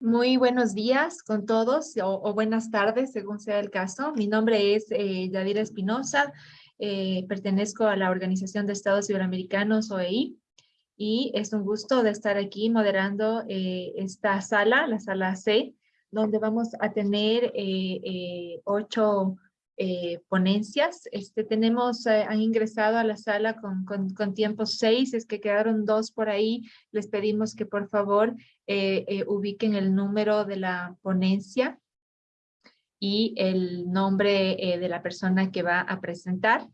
Muy buenos días con todos o, buenas tardes, según sea el caso. Mi nombre es eh, Yadira Espinosa, eh, pertenezco a la Organización de Estados Iberoamericanos, OEI, y es un gusto de estar aquí moderando eh, esta sala, la sala C, donde vamos a tener eh, ocho eh, ponencias. Este, tenemos, eh, han ingresado a la sala con, con, tiempo seis, es que quedaron dos por ahí. Les pedimos que por favor eh, ubiquen el número de la ponencia y el nombre de la persona que va a presentar.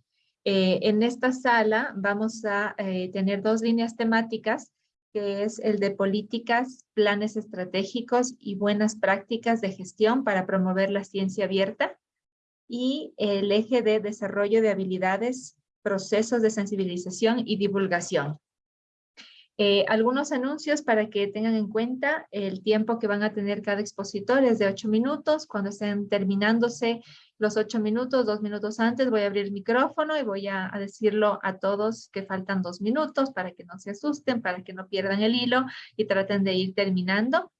en esta sala vamos a tener dos líneas temáticas que es el de políticas, planes estratégicos y buenas prácticas de gestión para promover la ciencia abierta y el eje de desarrollo de habilidades, procesos de sensibilización y divulgación. Eh, algunos anuncios para que tengan en cuenta el tiempo que van a tener cada expositor es de ocho minutos. Cuando estén terminándose los ocho minutos, dos minutos antes, voy a abrir el micrófono y voy a, decirlo a todos que faltan dos minutos para que no se asusten, para que no pierdan el hilo y traten de ir terminando.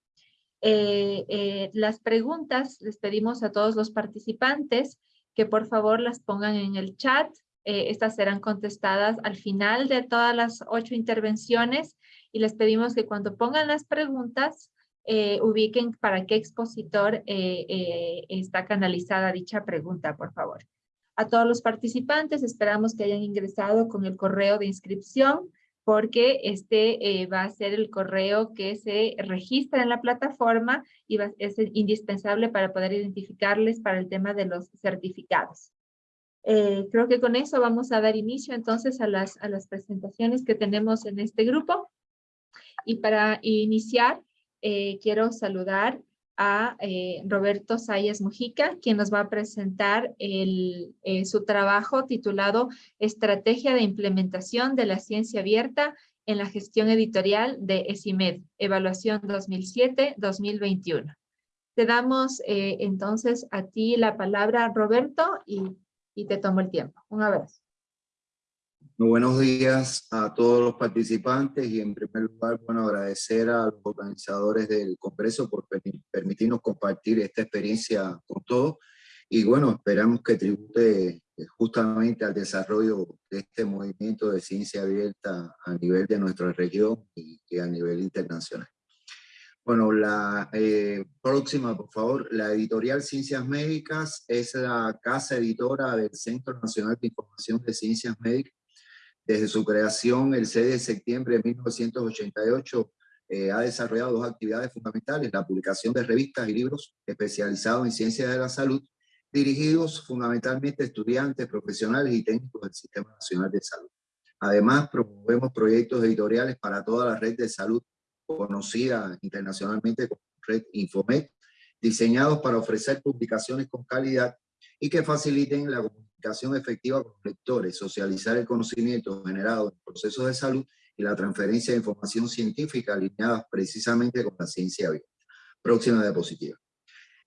Eh, eh, las preguntas les pedimos a todos los participantes que por favor las pongan en el chat. Eh, estas serán contestadas al final de todas las ocho intervenciones y les pedimos que cuando pongan las preguntas ubiquen para qué expositor está canalizada dicha pregunta, por favor. A todos los participantes esperamos que hayan ingresado con el correo de inscripción porque este eh, va a ser el correo que se registra en la plataforma y es indispensable para poder identificarles para el tema de los certificados. Eh, creo que con eso vamos a dar inicio entonces a las, a las presentaciones que tenemos en este grupo. Y para iniciar, eh, quiero saludar a eh, Roberto Sayas Mujica, quien nos va a presentar el, eh, su trabajo titulado Estrategia de Implementación de la Ciencia Abierta en la Gestión Editorial de ESIMED, Evaluación 2007-2021. Te damos eh, entonces a ti la palabra, Roberto, y, y te tomo el tiempo. Un abrazo. Muy buenos días a todos los participantes y en primer lugar, bueno, agradecer a los organizadores del Congreso por permitirnos compartir esta experiencia con todos y bueno, esperamos que tribute eh, justamente al desarrollo de este movimiento de ciencia abierta a nivel de nuestra región y, a nivel internacional. Bueno, la eh, próxima, por favor, la editorial Ciencias Médicas es la casa editora del Centro Nacional de Información de Ciencias Médicas desde su creación el 6 de septiembre de 1988 eh, ha desarrollado dos actividades fundamentales, la publicación de revistas y libros especializados en ciencias de la salud, dirigidos fundamentalmente a estudiantes, profesionales y técnicos del Sistema Nacional de Salud. Además, promovemos proyectos editoriales para toda la red de salud conocida internacionalmente como Red Infomed, diseñados para ofrecer publicaciones con calidad y que faciliten la comunicación efectiva con lectores, socializar el conocimiento generado en procesos de salud y la transferencia de información científica alineadas precisamente con la ciencia abierta. Próxima diapositiva.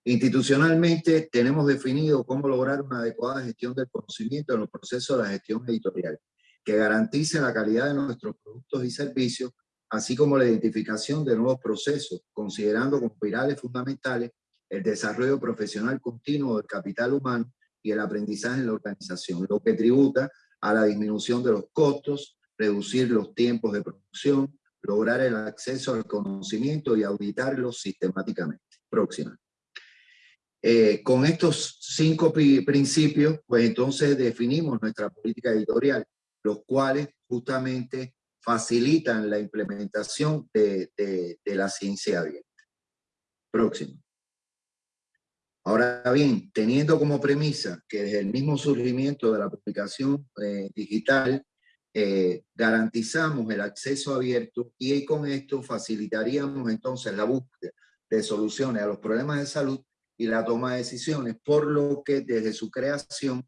Institucionalmente tenemos definido cómo lograr una adecuada gestión del conocimiento en los procesos de la gestión editorial, que garantice la calidad de nuestros productos y servicios, así como la identificación de nuevos procesos, considerando como pilares fundamentales el desarrollo profesional continuo del capital humano y el aprendizaje en la organización, lo que tributa a la disminución de los costos, reducir los tiempos de producción, lograr el acceso al conocimiento y auditarlo sistemáticamente. Próxima. Eh, con estos cinco principios, pues entonces definimos nuestra política editorial, los cuales justamente facilitan la implementación de, de, de la ciencia abierta. Próximo. Ahora bien, teniendo como premisa que desde el mismo surgimiento de la publicación eh, digital, eh, garantizamos el acceso abierto y con esto facilitaríamos entonces la búsqueda de soluciones a los problemas de salud y la toma de decisiones, por lo que desde su creación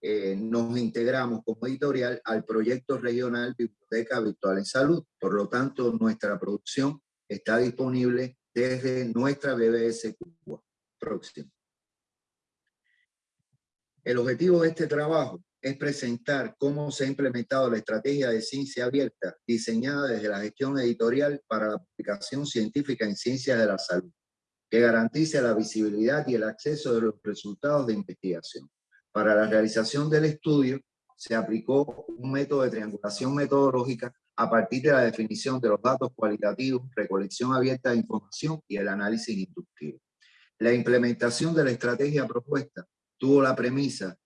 eh, nos integramos como editorial al proyecto regional Biblioteca Virtual en Salud. Por lo tanto, nuestra producción está disponible desde nuestra BBS Cuba próximo. El objetivo de este trabajo es presentar cómo se ha implementado la estrategia de ciencia abierta diseñada desde la gestión editorial para la publicación científica en ciencias de la salud, que garantice la visibilidad y el acceso de los resultados de investigación. Para la realización del estudio se aplicó un método de triangulación metodológica a partir de la definición de los datos cualitativos, recolección abierta de información y el análisis inductivo. La implementación de la estrategia propuesta tuvo la premisa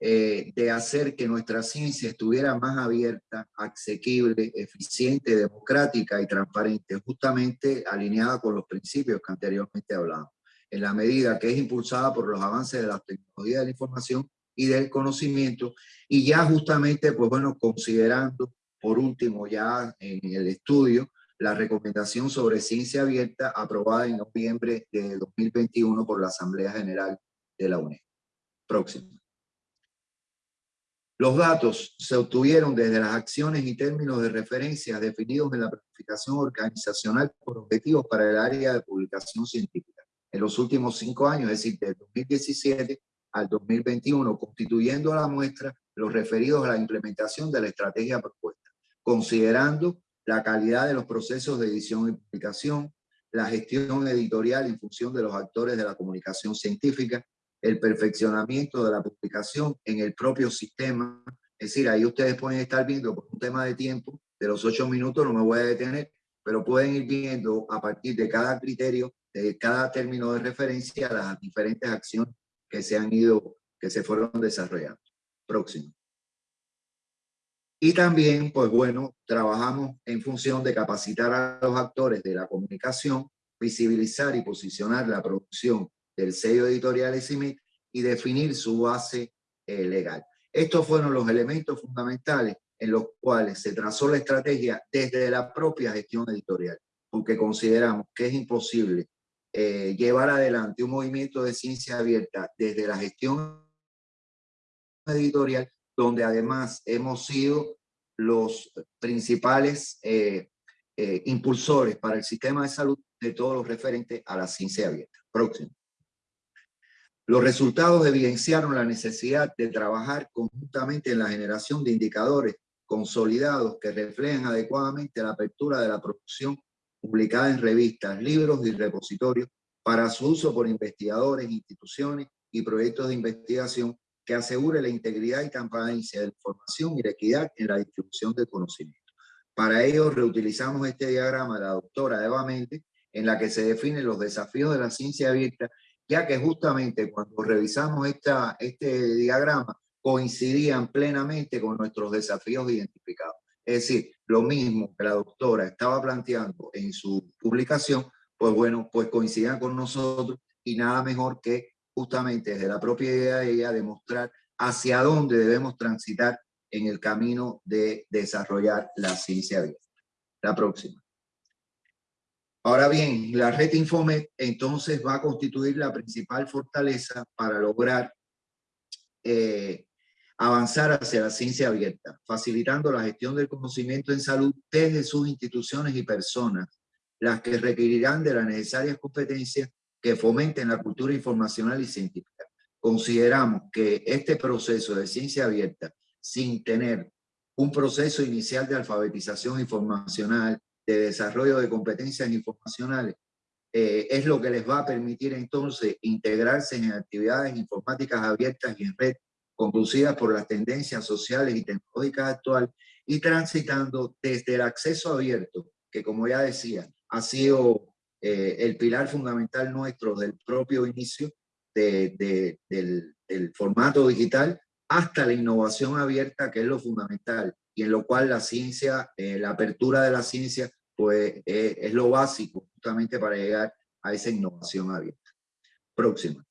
eh, de hacer que nuestra ciencia estuviera más abierta, asequible, eficiente, democrática y transparente, justamente alineada con los principios que anteriormente hablábamos, en la medida que es impulsada por los avances de la tecnología de la información y del conocimiento, y ya justamente, pues bueno, considerando, por último, ya en el estudio, la recomendación sobre ciencia abierta aprobada en noviembre de 2021 por la Asamblea General de la UNESCO. Próximo. Los datos se obtuvieron desde las acciones y términos de referencia definidos en la planificación organizacional por objetivos para el área de publicación científica en los últimos cinco años, es decir, del 2017 al 2021, constituyendo la muestra los referidos a la implementación de la estrategia propuesta, considerando la calidad de los procesos de edición y publicación, la gestión editorial en función de los actores de la comunicación científica, el perfeccionamiento de la publicación en el propio sistema. Es decir, ahí ustedes pueden estar viendo por un tema de tiempo, de los ocho minutos no me voy a detener, pero pueden ir viendo a partir de cada criterio, de cada término de referencia, las diferentes acciones que se han ido, que se fueron desarrollando. Próximo. Y también, pues bueno, trabajamos en función de capacitar a los actores de la comunicación, visibilizar y posicionar la producción del sello editorial SIMIT y definir su base eh, legal. Estos fueron los elementos fundamentales en los cuales se trazó la estrategia desde la propia gestión editorial, porque consideramos que es imposible eh, llevar adelante un movimiento de ciencia abierta desde la gestión editorial, donde además hemos sido los principales eh, impulsores para el sistema de salud de todos los referentes a la ciencia abierta. Próximo. Los resultados evidenciaron la necesidad de trabajar conjuntamente en la generación de indicadores consolidados que reflejen adecuadamente la apertura de la producción publicada en revistas, libros y repositorios para su uso por investigadores, instituciones y proyectos de investigación que asegure la integridad y transparencia de la información y la equidad en la distribución del conocimiento. Para ello, reutilizamos este diagrama de la doctora Eva Méndez, en la que se definen los desafíos de la ciencia abierta ya que justamente cuando revisamos esta, este diagrama coincidían plenamente con nuestros desafíos identificados. Es decir, lo mismo que la doctora estaba planteando en su publicación, pues bueno, pues coincidían con nosotros y nada mejor que justamente desde la propia idea de ella demostrar hacia dónde debemos transitar en el camino de desarrollar la ciencia abierta. La próxima. Ahora bien, la red Infomet entonces va a constituir la principal fortaleza para lograr eh, avanzar hacia la ciencia abierta, facilitando la gestión del conocimiento en salud desde sus instituciones y personas, las que requerirán de las necesarias competencias que fomenten la cultura informacional y científica. Consideramos que este proceso de ciencia abierta, sin tener un proceso inicial de alfabetización informacional, de desarrollo de competencias informacionales, eh, es lo que les va a permitir entonces integrarse en actividades informáticas abiertas y en red, conducidas por las tendencias sociales y tecnológicas actuales y transitando desde el acceso abierto, que como ya decía, ha sido eh, el pilar fundamental nuestro del propio inicio de, del, formato digital, hasta la innovación abierta, que es lo fundamental, y en lo cual la ciencia, eh, la apertura de la ciencia pues eh, es lo básico justamente para llegar a esa innovación abierta. Próxima.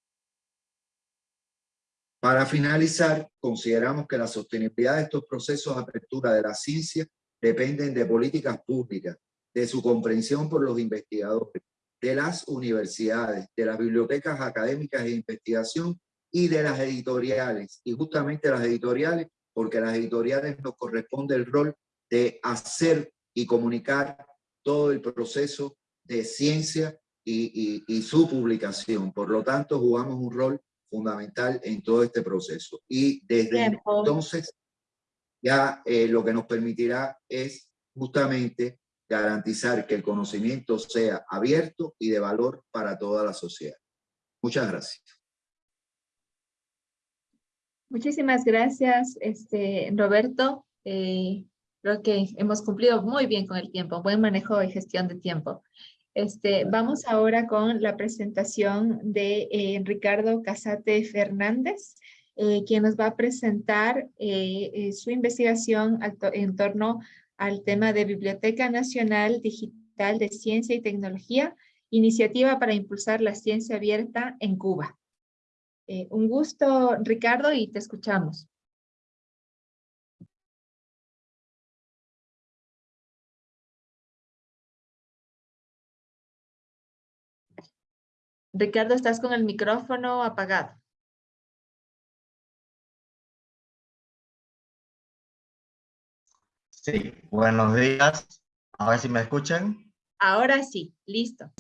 Para finalizar, consideramos que la sostenibilidad de estos procesos de apertura de la ciencia dependen de políticas públicas, de su comprensión por los investigadores, de las universidades, de las bibliotecas académicas de investigación y de las editoriales. Y justamente las editoriales, porque a las editoriales nos corresponde el rol de hacer y comunicar todo el proceso de ciencia y, y, su publicación. Por lo tanto, jugamos un rol fundamental en todo este proceso. Y desde entonces, ya eh, lo que nos permitirá es justamente garantizar que el conocimiento sea abierto y de valor para toda la sociedad. Muchas gracias. Muchísimas gracias, este, Roberto. Eh, creo que hemos cumplido muy bien con el tiempo, buen manejo y gestión de tiempo. Este, vamos ahora con la presentación de eh, Ricardo Casate Fernández, eh, quien nos va a presentar su investigación en torno al tema de Biblioteca Nacional Digital de Ciencia y Tecnología, iniciativa para impulsar la ciencia abierta en Cuba. Eh, un gusto, Ricardo, y te escuchamos. Ricardo, estás con el micrófono apagado. Sí, buenos días. A ver si me escuchan. Ahora sí, listo.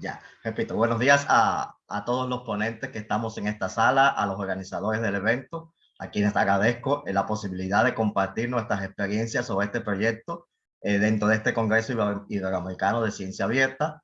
ya, repito, buenos días a, todos los ponentes que estamos en esta sala, a los organizadores del evento, a quienes agradezco la posibilidad de compartir nuestras experiencias sobre este proyecto eh, dentro de este Congreso Iberoamericano de Ciencia Abierta.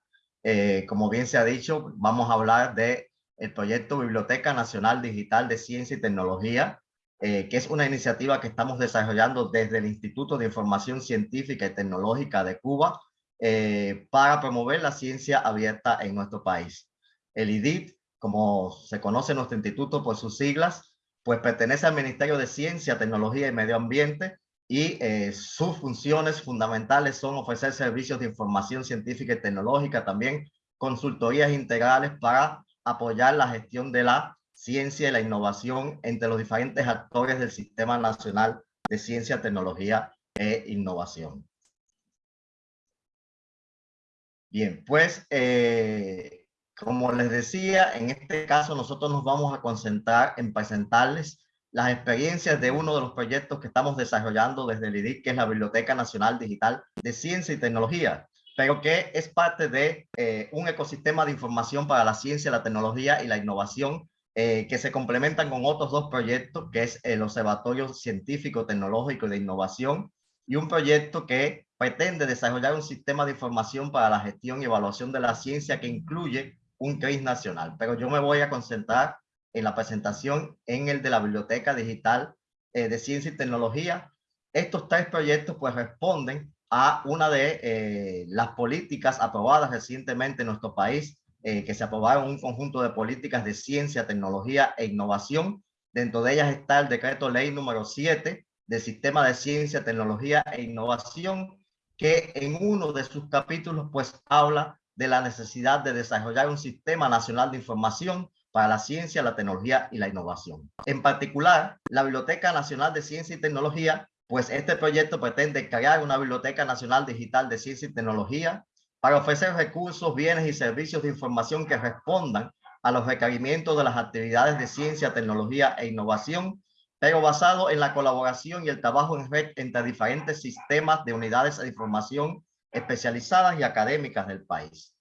Eh, como bien se ha dicho, vamos a hablar de el proyecto Biblioteca Nacional Digital de Ciencia y Tecnología, eh, que es una iniciativa que estamos desarrollando desde el Instituto de Información Científica y Tecnológica de Cuba, eh, para promover la ciencia abierta en nuestro país. El IDIT, como se conoce nuestro instituto por sus siglas, pues pertenece al Ministerio de Ciencia, Tecnología y Medio Ambiente y eh, sus funciones fundamentales son ofrecer servicios de información científica y tecnológica, también consultorías integrales para apoyar la gestión de la ciencia y la innovación entre los diferentes actores del Sistema Nacional de Ciencia, Tecnología e Innovación. Bien, pues eh, como les decía, en este caso nosotros nos vamos a concentrar en presentarles las experiencias de uno de los proyectos que estamos desarrollando desde el IDIC, que es la Biblioteca Nacional Digital de Ciencia y Tecnología, pero que es parte de eh, un ecosistema de información para la ciencia, la tecnología y la innovación eh, que se complementan con otros dos proyectos, que es el Observatorio Científico, Tecnológico de Innovación y un proyecto que pretende desarrollar un sistema de información para la gestión y evaluación de la ciencia que incluye un CRIS nacional. Pero yo me voy a concentrar en la presentación en el de la Biblioteca Digital eh, de Ciencia y Tecnología. Estos tres proyectos pues responden a una de eh, las políticas aprobadas recientemente en nuestro país, eh, que se aprobaron un conjunto de políticas de ciencia, tecnología e innovación. Dentro de ellas está el decreto ley número 7 del Sistema de Ciencia, Tecnología e Innovación, que en uno de sus capítulos pues habla de la necesidad de desarrollar un sistema nacional de información para la ciencia, la tecnología y la innovación. En particular, la Biblioteca Nacional de Ciencia y Tecnología, pues este proyecto pretende crear una Biblioteca Nacional Digital de Ciencia y Tecnología para ofrecer recursos, bienes y servicios de información que respondan a los requerimientos de las actividades de ciencia, tecnología e innovación pero basado en la colaboración y el trabajo en red entre diferentes sistemas de unidades de información especializadas y académicas del país.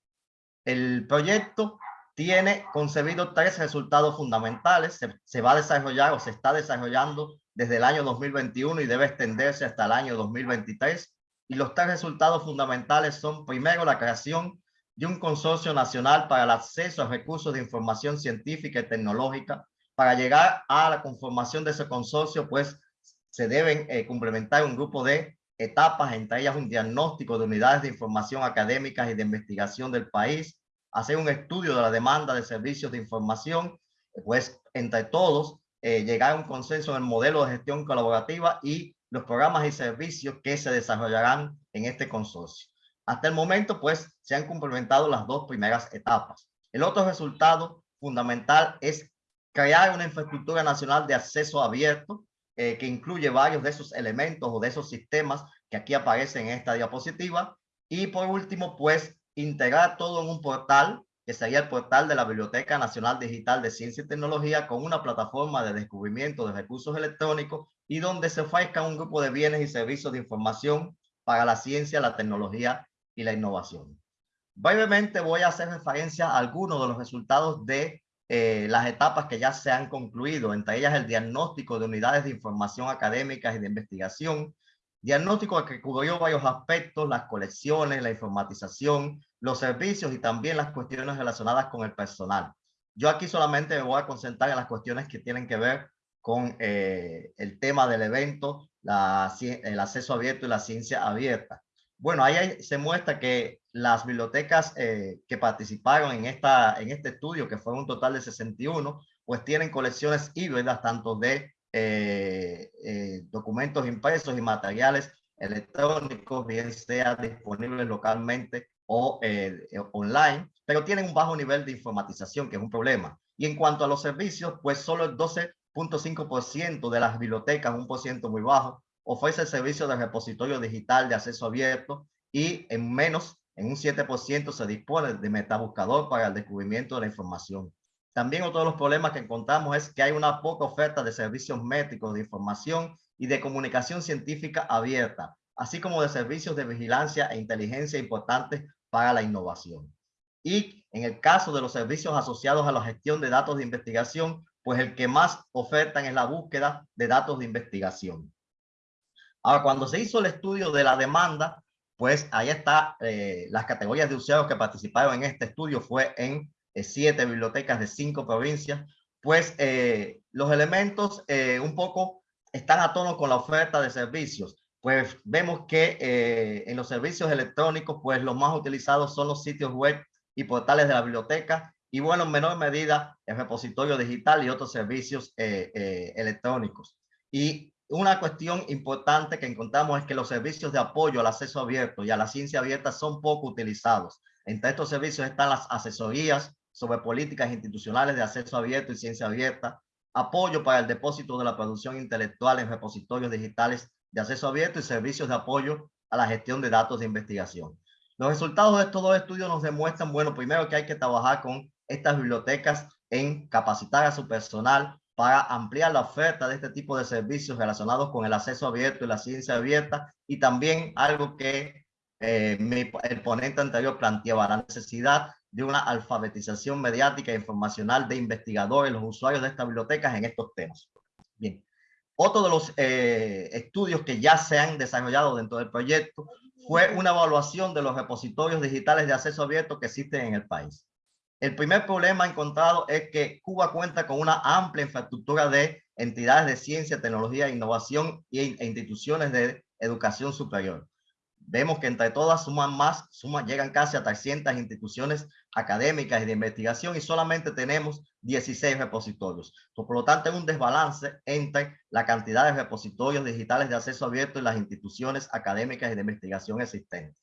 El proyecto tiene concebido tres resultados fundamentales. Se, va a desarrollar o se está desarrollando desde el año 2021 y debe extenderse hasta el año 2023. Y los tres resultados fundamentales son, primero, la creación de un consorcio nacional para el acceso a recursos de información científica y tecnológica para llegar a la conformación de ese consorcio, pues se deben eh, complementar un grupo de etapas, entre ellas un diagnóstico de unidades de información académicas y de investigación del país, hacer un estudio de la demanda de servicios de información, pues entre todos eh, llegar a un consenso en el modelo de gestión colaborativa y los programas y servicios que se desarrollarán en este consorcio. Hasta el momento, pues, se han complementado las dos primeras etapas. El otro resultado fundamental es crear una infraestructura nacional de acceso abierto eh, que incluye varios de esos elementos o de esos sistemas que aquí aparecen en esta diapositiva. Y por último, pues integrar todo en un portal que sería el portal de la Biblioteca Nacional Digital de Ciencia y Tecnología con una plataforma de descubrimiento de recursos electrónicos y donde se ofrezca un grupo de bienes y servicios de información para la ciencia, la tecnología y la innovación. Brevemente voy a hacer referencia a algunos de los resultados de eh, las etapas que ya se han concluido, entre ellas el diagnóstico de unidades de información académicas y de investigación, Diagnóstico que cubrió varios aspectos, las colecciones, la informatización, los servicios y también las cuestiones relacionadas con el personal. Yo aquí solamente me voy a concentrar en las cuestiones que tienen que ver con eh, el tema del evento, el acceso abierto y la ciencia abierta. Bueno, ahí se muestra que las bibliotecas eh, que participaron en, esta, en este estudio, que fue un total de 61, pues tienen colecciones híbridas tanto de eh, eh, documentos impresos y materiales electrónicos, bien sea disponibles localmente o online, pero tienen un bajo nivel de informatización, que es un problema. Y en cuanto a los servicios, pues solo el 12.5% de las bibliotecas, un por ciento muy bajo, ofrece el servicio de repositorio digital de acceso abierto y en menos, en un 7% se dispone de metabuscador para el descubrimiento de la información. También otro de los problemas que encontramos es que hay una poca oferta de servicios métricos de información y de comunicación científica abierta, así como de servicios de vigilancia e inteligencia importantes para la innovación. Y en el caso de los servicios asociados a la gestión de datos de investigación, pues el que más ofertan es la búsqueda de datos de investigación. Ahora, cuando se hizo el estudio de la demanda, pues ahí está eh, las categorías de usuarios que participaron en este estudio fue en siete bibliotecas de cinco provincias. Pues eh, los elementos un poco están a tono con la oferta de servicios. Pues vemos que en los servicios electrónicos, pues los más utilizados son los sitios web y portales de la biblioteca y bueno, en menor medida el repositorio digital y otros servicios electrónicos. Y una cuestión importante que encontramos es que los servicios de apoyo al acceso abierto y a la ciencia abierta son poco utilizados. Entre estos servicios están las asesorías sobre políticas institucionales de acceso abierto y ciencia abierta, apoyo para el depósito de la producción intelectual en repositorios digitales de acceso abierto y servicios de apoyo a la gestión de datos de investigación. Los resultados de estos dos estudios nos demuestran, bueno, primero que hay que trabajar con estas bibliotecas en capacitar a su personal para ampliar la oferta de este tipo de servicios relacionados con el acceso abierto y la ciencia abierta y también algo que eh, el ponente anterior planteaba, la necesidad de una alfabetización mediática e informacional de investigadores, los usuarios de estas bibliotecas en estos temas. Bien, otro de los eh, estudios que ya se han desarrollado dentro del proyecto fue una evaluación de los repositorios digitales de acceso abierto que existen en el país. El primer problema encontrado es que Cuba cuenta con una amplia infraestructura de entidades de ciencia, tecnología, innovación e instituciones de educación superior. Vemos que entre todas suman más, suman, llegan casi a 300 instituciones académicas y de investigación y solamente tenemos 16 repositorios. Por lo tanto, hay un desbalance entre la cantidad de repositorios digitales de acceso abierto y las instituciones académicas y de investigación existentes.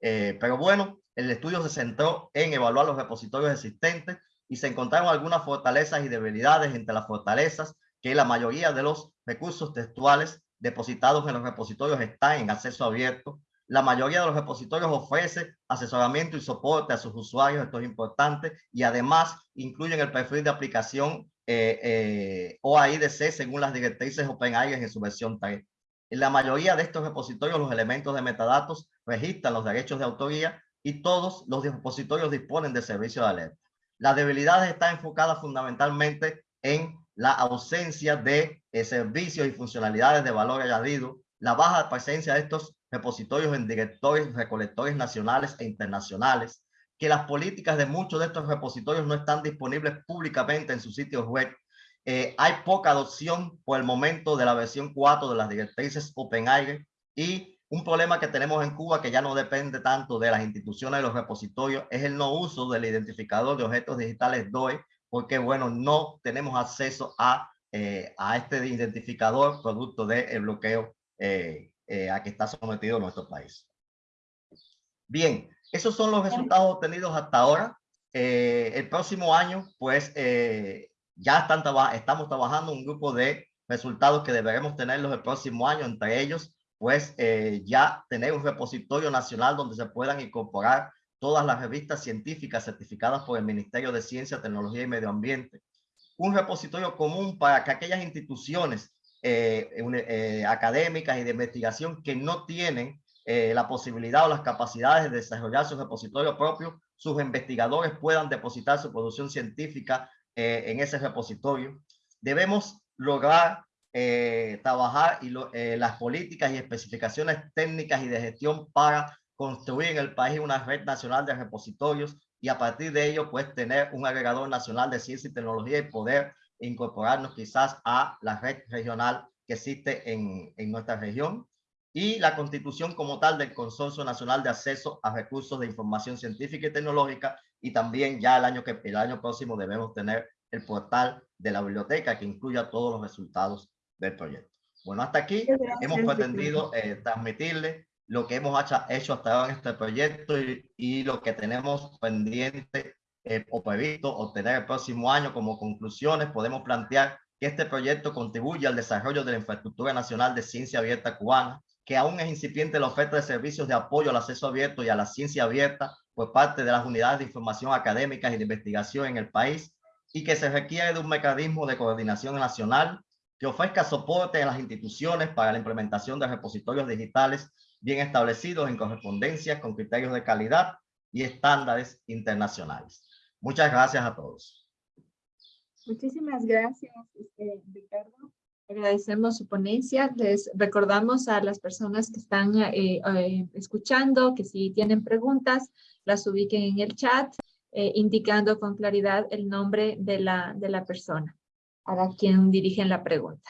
Eh, pero bueno, el estudio se centró en evaluar los repositorios existentes y se encontraron algunas fortalezas y debilidades entre las fortalezas que la mayoría de los recursos textuales depositados en los repositorios están en acceso abierto. La mayoría de los repositorios ofrece asesoramiento y soporte a sus usuarios, esto es importante, y además incluyen el perfil de aplicación eh, eh, OAIDC según las directrices OpenAIRE en su versión 3. En la mayoría de estos repositorios, los elementos de metadatos registran los derechos de autoría y todos los repositorios disponen de servicio de alerta. La debilidad está enfocada fundamentalmente en la ausencia de eh, servicios y funcionalidades de valor añadido, la baja presencia de estos repositorios en directores, recolectores nacionales e internacionales, que las políticas de muchos de estos repositorios no están disponibles públicamente en sus sitios web. Eh, hay poca adopción por el momento de la versión 4 de las directrices OpenAIRE y un problema que tenemos en Cuba que ya no depende tanto de las instituciones de los repositorios es el no uso del identificador de objetos digitales DOE porque bueno, no tenemos acceso a, eh, a este identificador producto del bloqueo eh, a que está sometido nuestro país. Bien, esos son los resultados obtenidos hasta ahora. el próximo año, pues, ya están estamos trabajando un grupo de resultados que deberemos tenerlos el próximo año, entre ellos, pues eh, ya tener un repositorio nacional donde se puedan incorporar todas las revistas científicas certificadas por el Ministerio de Ciencia, Tecnología y Medio Ambiente. Un repositorio común para que aquellas instituciones eh, eh, académicas y de investigación que no tienen la posibilidad o las capacidades de desarrollar su repositorio propio, sus investigadores puedan depositar su producción científica eh, en ese repositorio. Debemos lograr eh, trabajar y las políticas y especificaciones técnicas y de gestión para construir en el país una red nacional de repositorios y a partir de ello pues tener un agregador nacional de ciencia y tecnología y poder incorporarnos quizás a la red regional que existe en, en nuestra región y la constitución como tal del Consorcio Nacional de Acceso a Recursos de Información Científica y Tecnológica y también ya el año, que, el año próximo debemos tener el portal de la biblioteca que incluya todos los resultados del proyecto. Bueno, hasta aquí hemos pretendido eh, transmitirle lo que hemos hecho hasta ahora en este proyecto y, lo que tenemos pendiente eh, o previsto obtener el próximo año como conclusiones. Podemos plantear que este proyecto contribuye al desarrollo de la infraestructura nacional de ciencia abierta cubana, que aún es incipiente la oferta de servicios de apoyo al acceso abierto y a la ciencia abierta por parte de las unidades de información académicas y de investigación en el país y que se requiere de un mecanismo de coordinación nacional que ofrezca soporte a las instituciones para la implementación de repositorios digitales bien establecidos en correspondencia con criterios de calidad y estándares internacionales. Muchas gracias a todos. Muchísimas gracias, este, Ricardo. Agradecemos su ponencia. Les recordamos a las personas que están eh, eh, escuchando que si tienen preguntas, las ubiquen en el chat, eh, indicando con claridad el nombre de la, de la persona a quien dirigen la pregunta.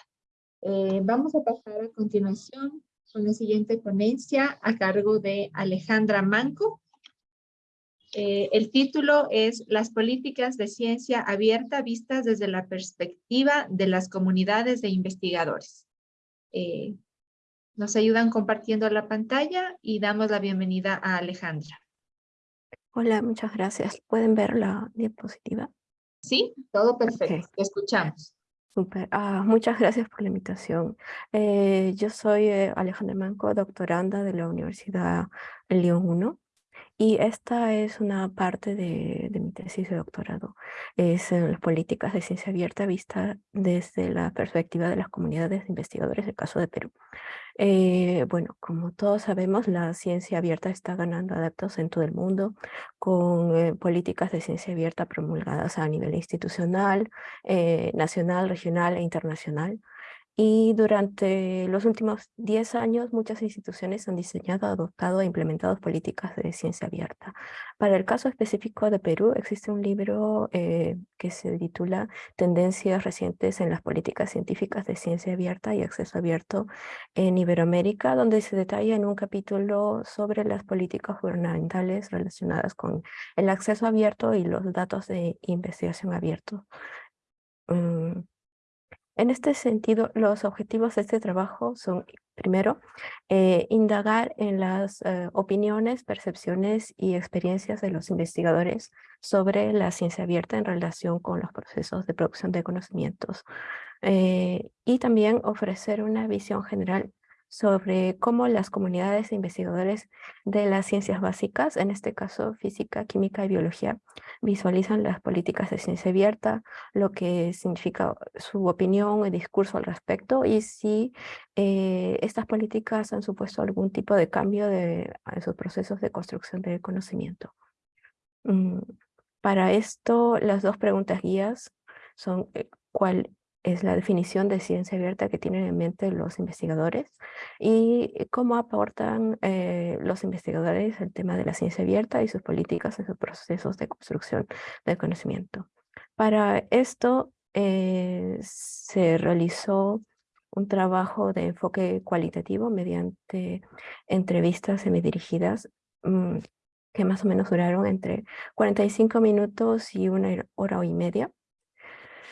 vamos a pasar a continuación con la siguiente ponencia a cargo de Alejandra Manco. Eh, el título es Las políticas de ciencia abierta vistas desde la perspectiva de las comunidades de investigadores. Eh, nos ayudan compartiendo la pantalla y damos la bienvenida a Alejandra. Hola, muchas gracias. ¿Pueden ver la diapositiva? Sí, todo perfecto. escuchamos. Super. Ah, muchas gracias por la invitación. Eh, yo soy Alejandra Manco, doctoranda de la Universidad León 1 y esta es una parte de, mi tesis de doctorado. Es en las políticas de ciencia abierta vista desde la perspectiva de las comunidades de investigadores del caso de Perú. Eh, bueno, como todos sabemos, la ciencia abierta está ganando adeptos en todo el mundo con eh, políticas de ciencia abierta promulgadas a nivel institucional, eh, nacional, regional e internacional. Y durante los últimos 10 años, muchas instituciones han diseñado, adoptado e implementado políticas de ciencia abierta. Para el caso específico de Perú, existe un libro eh, que se titula Tendencias recientes en las políticas científicas de ciencia abierta y acceso abierto en Iberoamérica, donde se detalla en un capítulo sobre las políticas gubernamentales relacionadas con el acceso abierto y los datos de investigación abiertos. Mm, en este sentido, los objetivos de este trabajo son, primero, eh, indagar en las eh, opiniones, percepciones y experiencias de los investigadores sobre la ciencia abierta en relación con los procesos de producción de conocimientos. Eh, y también ofrecer una visión general sobre cómo las comunidades de investigadores de las ciencias básicas, en este caso física, química y biología, visualizan las políticas de ciencia abierta, lo que significa su opinión y discurso al respecto y si eh, estas políticas han supuesto algún tipo de cambio de, en sus procesos de construcción de conocimiento. Mm, para esto, las dos preguntas guías son eh, cuál es la definición de ciencia abierta que tienen en mente los investigadores y cómo aportan eh, los investigadores el tema de la ciencia abierta y sus políticas en sus procesos de construcción del conocimiento. Para esto eh, se realizó un trabajo de enfoque cualitativo mediante entrevistas semidirigidas mm, que más o menos duraron entre 45 minutos y una hora y media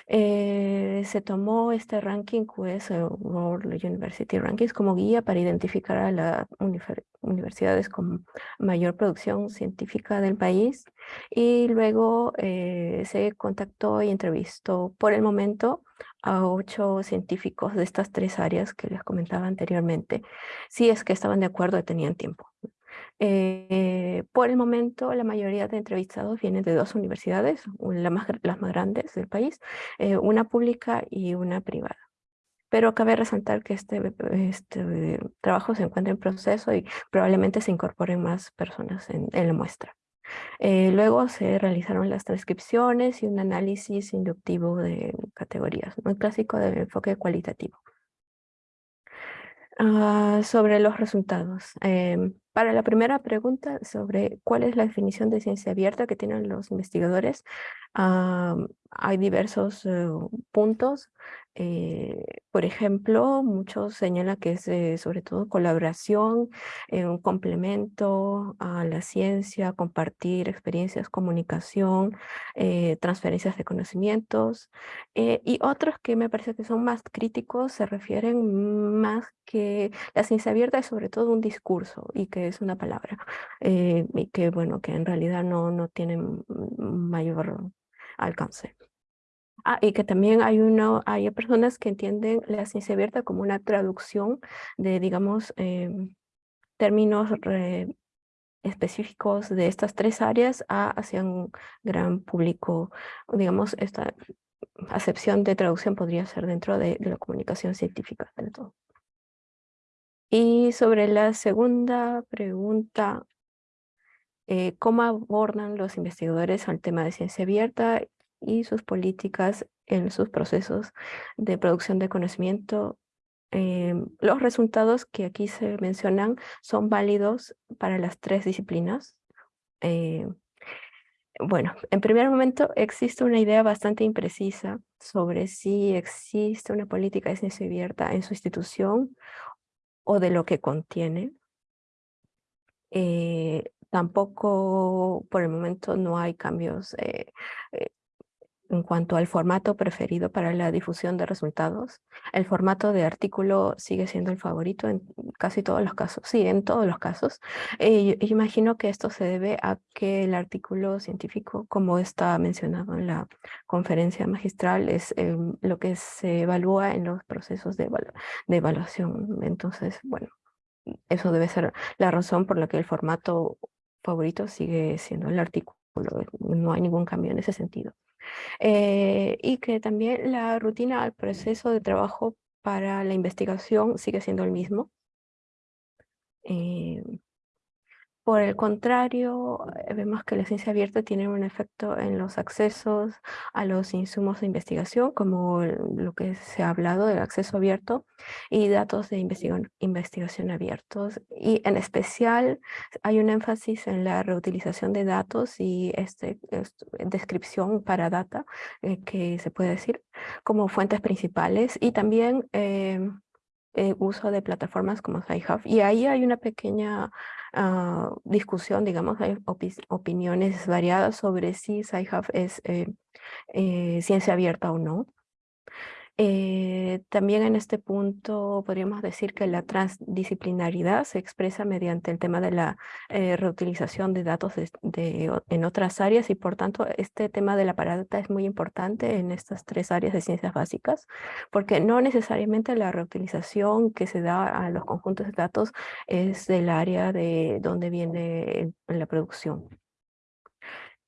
eh, se tomó este ranking QS World University Rankings como guía para identificar a las universidades con mayor producción científica del país y luego eh, se contactó y entrevistó por el momento a ocho científicos de estas tres áreas que les comentaba anteriormente, si es que estaban de acuerdo y tenían tiempo. Eh, por el momento, la mayoría de entrevistados vienen de dos universidades, las más grandes del país, eh, una pública y una privada. Pero cabe resaltar que este, este trabajo se encuentra en proceso y probablemente se incorporen más personas en, la muestra. Eh, luego se realizaron las transcripciones y un análisis inductivo de categorías, muy clásico del enfoque cualitativo. Ah, sobre los resultados. Em, para la primera pregunta sobre cuál es la definición de ciencia abierta que tienen los investigadores, hay diversos eh, puntos. Eh, por ejemplo, muchos señalan que es eh, sobre todo colaboración, un complemento a la ciencia, compartir experiencias, comunicación, transferencias de conocimientos. y otros que me parece que son más críticos se refieren más que la ciencia abierta es sobre todo un discurso y que es una palabra y que bueno, que en realidad no, no tienen mayor alcance. Ah, y que también hay, una, hay personas que entienden la ciencia abierta como una traducción de, digamos, em, términos específicos de estas tres áreas a, hacia un gran público. Digamos, esta acepción de traducción podría ser dentro de, la comunicación científica del todo. Y sobre la segunda pregunta, eh, ¿cómo abordan los investigadores al tema de ciencia abierta y sus políticas en sus procesos de producción de conocimiento. Em, los resultados que aquí se mencionan son válidos para las tres disciplinas. Em, bueno, en primer momento existe una idea bastante imprecisa sobre si existe una política de ciencia abierta en su institución o de lo que contiene. Eh, tampoco por el momento no hay cambios eh, eh, en cuanto al formato preferido para la difusión de resultados, el formato de artículo sigue siendo el favorito en casi todos los casos. Sí, en todos los casos. Eh, imagino que esto se debe a que el artículo científico, como está mencionado en la conferencia magistral, es em, lo que se evalúa en los procesos de, de evaluación. Entonces, bueno, eso debe ser la razón por la que el formato favorito sigue siendo el artículo. No hay ningún cambio en ese sentido. Eh, y que también la rutina al proceso de trabajo para la investigación sigue siendo el mismo. Eh, por el contrario, eh, vemos que la ciencia abierta tiene un efecto en los accesos a los insumos de investigación, como lo que se ha hablado del acceso abierto y datos de investigación, abiertos. Y en especial hay un énfasis en la reutilización de datos y este, descripción para data, eh, que se puede decir, como fuentes principales. Y también eh, uso de plataformas como SciHub. Y ahí hay una pequeña Ah, discusión, digamos, hay opiniones variadas sobre si SciHub es eh, eh, ciencia abierta o no. Eh, también en este punto podríamos decir que la transdisciplinaridad se expresa mediante el tema de la eh, reutilización de datos de, en otras áreas y por tanto este tema de la paradata es muy importante en estas tres áreas de ciencias básicas porque no necesariamente la reutilización que se da a los conjuntos de datos es del área de donde viene la producción.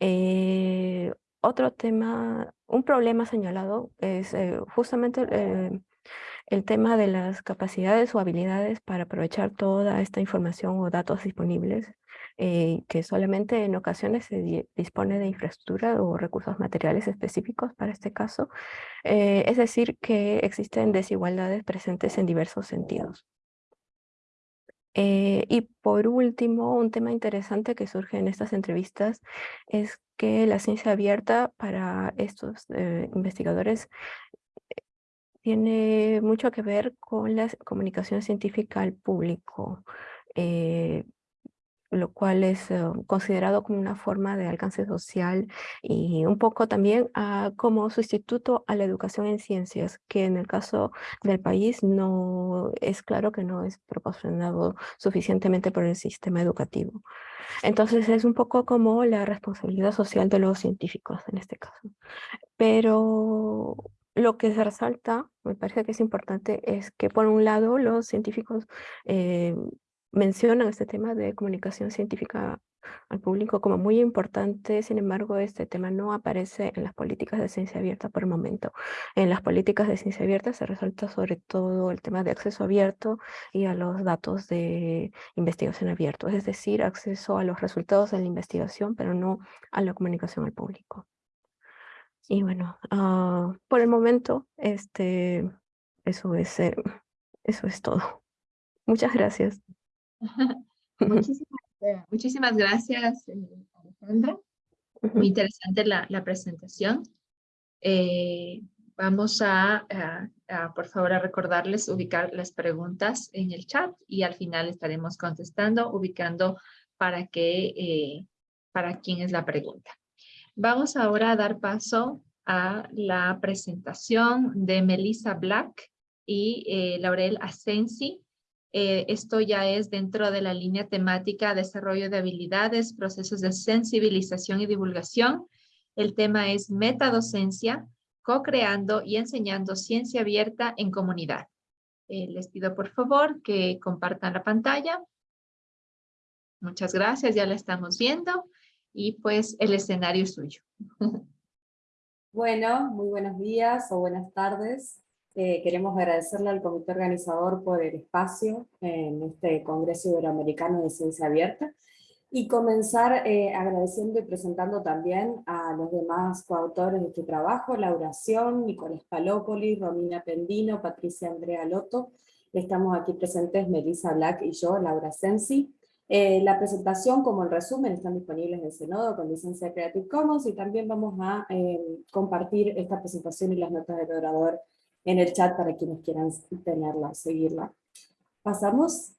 Eh, otro tema, un problema señalado es eh, justamente eh, el tema de las capacidades o habilidades para aprovechar toda esta información o datos disponibles, eh, que solamente en ocasiones se dispone de infraestructura o recursos materiales específicos para este caso. es decir, que existen desigualdades presentes en diversos sentidos. Y por último, un tema interesante que surge en estas entrevistas es que la ciencia abierta para estos eh, investigadores eh, tiene mucho que ver con la comunicación científica al público, eh, lo cual es considerado como una forma de alcance social y un poco también ah, como sustituto a la educación en ciencias, que en el caso del país no es claro que no es proporcionado suficientemente por el sistema educativo. Entonces es un poco como la responsabilidad social de los científicos en este caso. Pero lo que se resalta, me parece que es importante, es que por un lado los científicos eh, mencionan este tema de comunicación científica al público como muy importante, sin embargo este tema no aparece en las políticas de ciencia abierta por el momento. En las políticas de ciencia abierta se resalta sobre todo el tema de acceso abierto y a los datos de investigación abierto, es decir, acceso a los resultados de la investigación, pero no a la comunicación al público. Y bueno, ah, por el momento, este, eso, es, eh, eso es todo. Muchas gracias. muchísimas, eh, muchísimas gracias, eh, Alejandra. Muy interesante la, la presentación. Eh, vamos a, por favor, a recordarles ubicar las preguntas en el chat y al final estaremos contestando, ubicando para, que, para quién es la pregunta. Vamos ahora a dar paso a la presentación de Melissa Black y Laurel Asensi eh, esto ya es dentro de la línea temática Desarrollo de habilidades, procesos de sensibilización y divulgación. El tema es metadocencia, co-creando y enseñando ciencia abierta en comunidad. Eh, les pido por favor que compartan la pantalla. Muchas gracias, ya la estamos viendo. Y pues el escenario es suyo. Bueno, muy buenos días o buenas tardes. Eh, queremos agradecerle al comité organizador por el espacio en este Congreso Iberoamericano de Ciencia Abierta y comenzar eh, agradeciendo y presentando también a los demás coautores de este trabajo, Laura Sion, Nicolás Palópoli, Romina Pendino, Patricia Andrea Loto, estamos aquí presentes Melissa Black y yo, Laura Sensi. Eh, la presentación como el resumen están disponibles en Senodo con licencia Creative Commons y también vamos a compartir esta presentación y las notas del orador en el chat para quienes quieran tenerla, seguirla. Pasamos.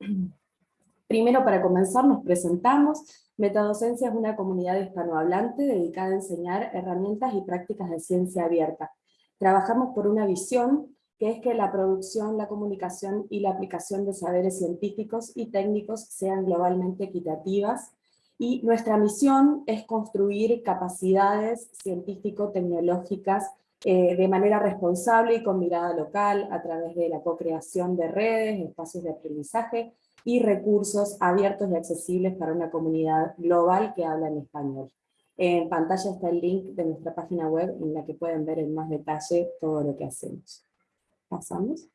Primero, para comenzar, nos presentamos. Metadocencia es una comunidad hispanohablante dedicada a enseñar herramientas y prácticas de ciencia abierta. Trabajamos por una visión que es que la producción, la comunicación y la aplicación de saberes científicos y técnicos sean globalmente equitativas, y nuestra misión es construir capacidades científico-tecnológicas eh, de manera responsable y con mirada local a través de la co-creación de redes, espacios de aprendizaje y recursos abiertos y accesibles para una comunidad global que habla en español. En pantalla está el link de nuestra página web en la que pueden ver en más detalle todo lo que hacemos. Pasamos.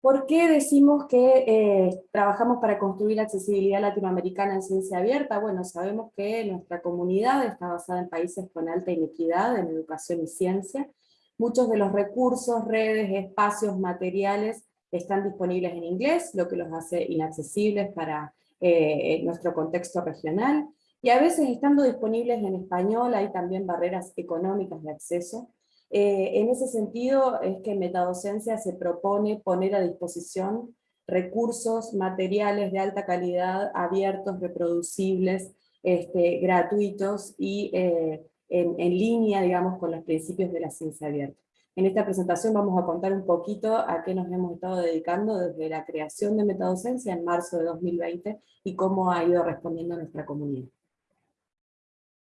¿Por qué decimos que eh, trabajamos para construir accesibilidad latinoamericana en ciencia abierta? Bueno, sabemos que nuestra comunidad está basada en países con alta inequidad en educación y ciencia. Muchos de los recursos, redes, espacios, materiales están disponibles en inglés, lo que los hace inaccesibles para eh, nuestro contexto regional. Y a veces estando disponibles en español hay también barreras económicas de acceso, eh, en ese sentido es que Metadocencia se propone poner a disposición recursos, materiales de alta calidad, abiertos, reproducibles, este, gratuitos y eh, en, línea, digamos, con los principios de la ciencia abierta. En esta presentación vamos a contar un poquito a qué nos hemos estado dedicando desde la creación de Metadocencia en marzo de 2020 y cómo ha ido respondiendo nuestra comunidad.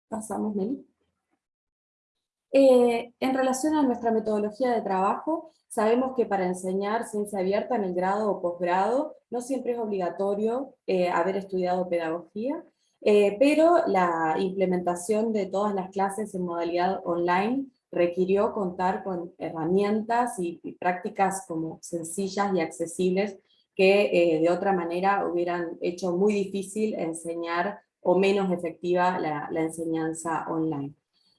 Pasamos, Meli. Eh, en relación a nuestra metodología de trabajo, sabemos que para enseñar ciencia abierta en el grado o posgrado, no siempre es obligatorio eh, haber estudiado pedagogía, eh, pero la implementación de todas las clases en modalidad online requirió contar con herramientas y, prácticas como sencillas y accesibles que de otra manera hubieran hecho muy difícil enseñar o menos efectiva la enseñanza online.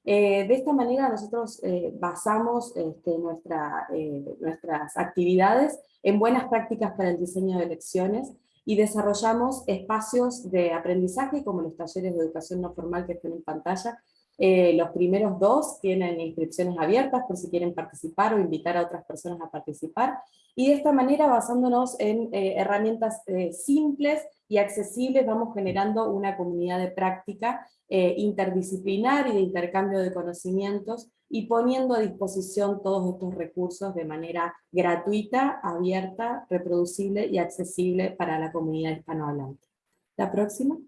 Eh, de esta manera nosotros eh, basamos este, eh, nuestras actividades en buenas prácticas para el diseño de lecciones y desarrollamos espacios de aprendizaje como los talleres de educación no formal que están en pantalla. Los primeros dos tienen inscripciones abiertas por si quieren participar o invitar a otras personas a participar. Y de esta manera, basándonos en herramientas simples y accesibles, vamos generando una comunidad de práctica eh, interdisciplinar y de intercambio de conocimientos, y poniendo a disposición todos estos recursos de manera gratuita, abierta, reproducible y accesible para la comunidad hispanohablante. La próxima.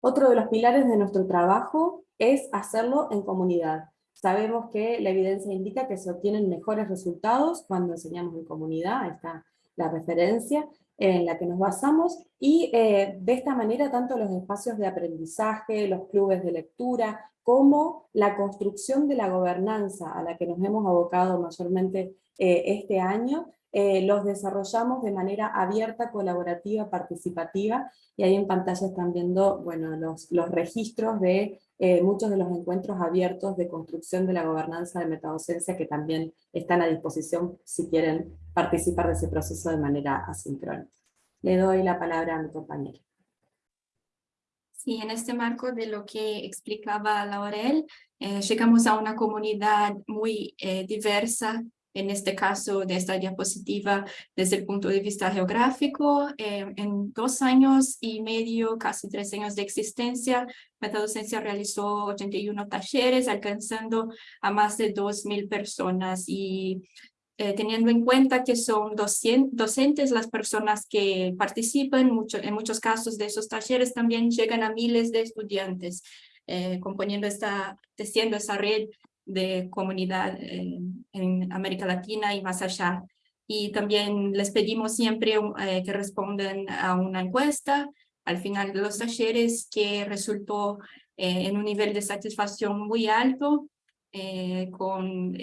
Otro de los pilares de nuestro trabajo es hacerlo en comunidad. Sabemos que la evidencia indica que se obtienen mejores resultados cuando enseñamos en comunidad, ahí está la referencia, en la que nos basamos, y eh, de esta manera tanto los espacios de aprendizaje, los clubes de lectura, como la construcción de la gobernanza a la que nos hemos abocado mayormente eh, este año, eh, los desarrollamos de manera abierta, colaborativa, participativa, y ahí en pantalla están viendo bueno, los, los registros de eh, muchos de los encuentros abiertos de construcción de la gobernanza de metadocencia que también están a disposición si quieren participar de ese proceso de manera asincrónica. Le doy la palabra a mi compañero. Sí, en este marco de lo que explicaba Laurel, eh, llegamos a una comunidad muy eh, diversa, en este caso de esta diapositiva desde el punto de vista geográfico. Eh, en dos años y medio, casi tres años de existencia, Metadocencia realizó 81 talleres, alcanzando a más de 2.000 personas y eh, teniendo en cuenta que son docentes las personas que participan, mucho, en muchos casos de esos talleres también llegan a miles de estudiantes, eh, componiendo esta, teciendo esa red de comunidad en, América Latina y más allá. Y también les pedimos siempre eh, que respondan a una encuesta al final de los talleres que resultó en un nivel de satisfacción muy alto, con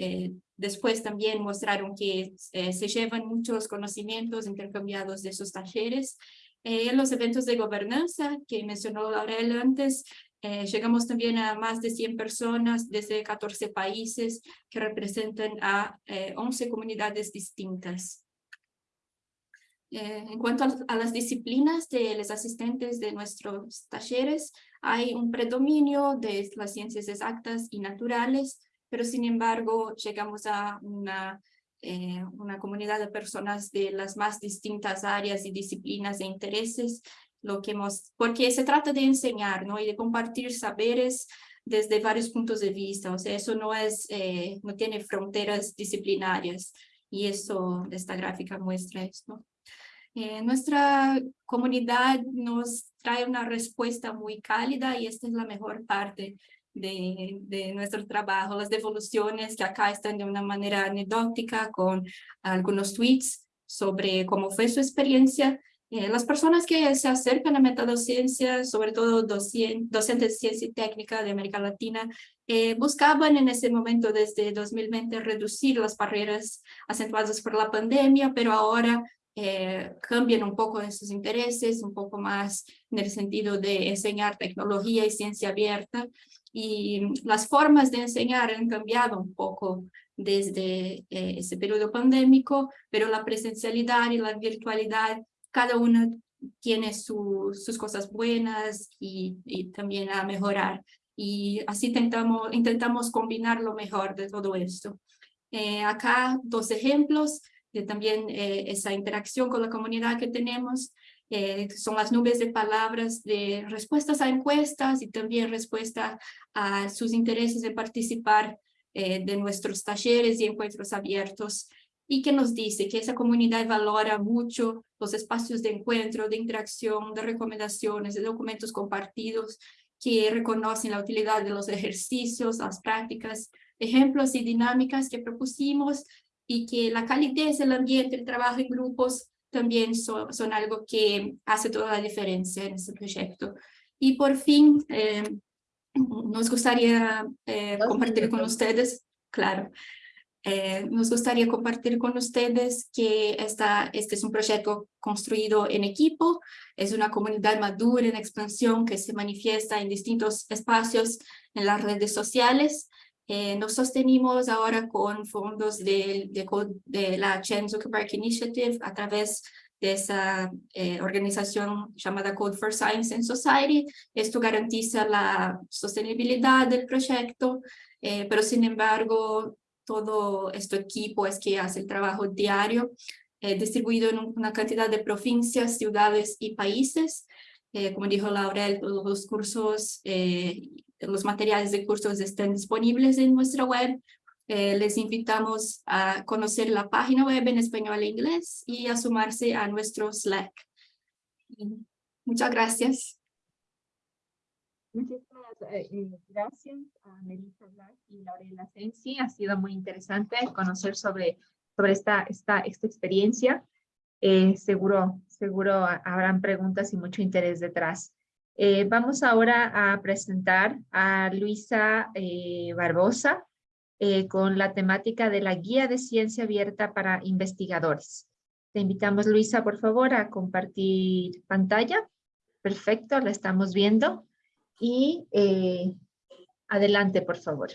Después también mostraron que eh, se llevan muchos conocimientos intercambiados de esos talleres. Eh, los eventos de gobernanza que mencionó Laurel antes, eh, llegamos también a más de 100 personas desde 14 países que representan a 11 comunidades distintas. en cuanto a, las disciplinas de los asistentes de nuestros talleres, hay un predominio de las ciencias exactas y naturales, pero sin embargo llegamos a una, eh, una comunidad de personas de las más distintas áreas y disciplinas e intereses, lo que hemos, porque se trata de enseñar ¿no? y de compartir saberes desde varios puntos de vista, o sea, eso no, es, eh, no tiene fronteras disciplinarias y eso, esta gráfica muestra esto. Eh, nuestra comunidad nos trae una respuesta muy cálida y esta es la mejor parte de, nuestro trabajo, las devoluciones que acá están de una manera anecdótica con algunos tweets sobre cómo fue su experiencia. Eh, las personas que se acercan a metadocencia, sobre todo docentes de ciencia y técnica de América Latina, eh, buscaban en ese momento desde 2020 reducir las barreras acentuadas por la pandemia, pero ahora eh, cambian un poco de sus intereses, un poco más en el sentido de enseñar tecnología y ciencia abierta. Y las formas de enseñar han cambiado un poco desde eh, ese periodo pandémico, pero la presencialidad y la virtualidad, cada una tiene sus cosas buenas y, también a mejorar. Y así intentamos, intentamos combinar lo mejor de todo esto. Eh, acá dos ejemplos de también eh, esa interacción con la comunidad que tenemos. Eh, son las nubes de palabras de respuestas a encuestas y también respuesta a sus intereses de participar eh, de nuestros talleres y encuentros abiertos y que nos dice que esa comunidad valora mucho los espacios de encuentro, de interacción, de recomendaciones, de documentos compartidos, que reconocen la utilidad de los ejercicios, las prácticas, ejemplos y dinámicas que propusimos y que la calidez del ambiente, el trabajo en grupos también son, algo que hace toda la diferencia en este proyecto. Y por fin, eh, nos gustaría eh, compartir con ustedes, claro, eh, nos gustaría compartir con ustedes que esta, este es un proyecto construido en equipo, es una comunidad madura en expansión que se manifiesta en distintos espacios en las redes sociales eh, nos sostenimos ahora con fondos de, de, la Chen Zuckerberg Initiative a través de esa eh, organización llamada Code for Science and Society. Esto garantiza la sostenibilidad del proyecto, eh, pero sin embargo, todo este equipo es que hace el trabajo diario, distribuido en una cantidad de provincias, ciudades y países. como dijo Laurel, todos los cursos los materiales de cursos están disponibles en nuestra web. Eh, les invitamos a conocer la página web en español e inglés y a sumarse a nuestro Slack. Muchas gracias. Eh, eh, gracias a Melissa Black y Laurela Sensi. Ha sido muy interesante conocer sobre, sobre esta, esta, esta experiencia. seguro, seguro habrán preguntas y mucho interés detrás. Eh, vamos ahora a presentar a Luisa eh, Barbosa eh, con la temática de la Guía de Ciencia Abierta para Investigadores. Te invitamos, Luisa, por favor, a compartir pantalla. Perfecto, la estamos viendo. Y Adelante, por favor.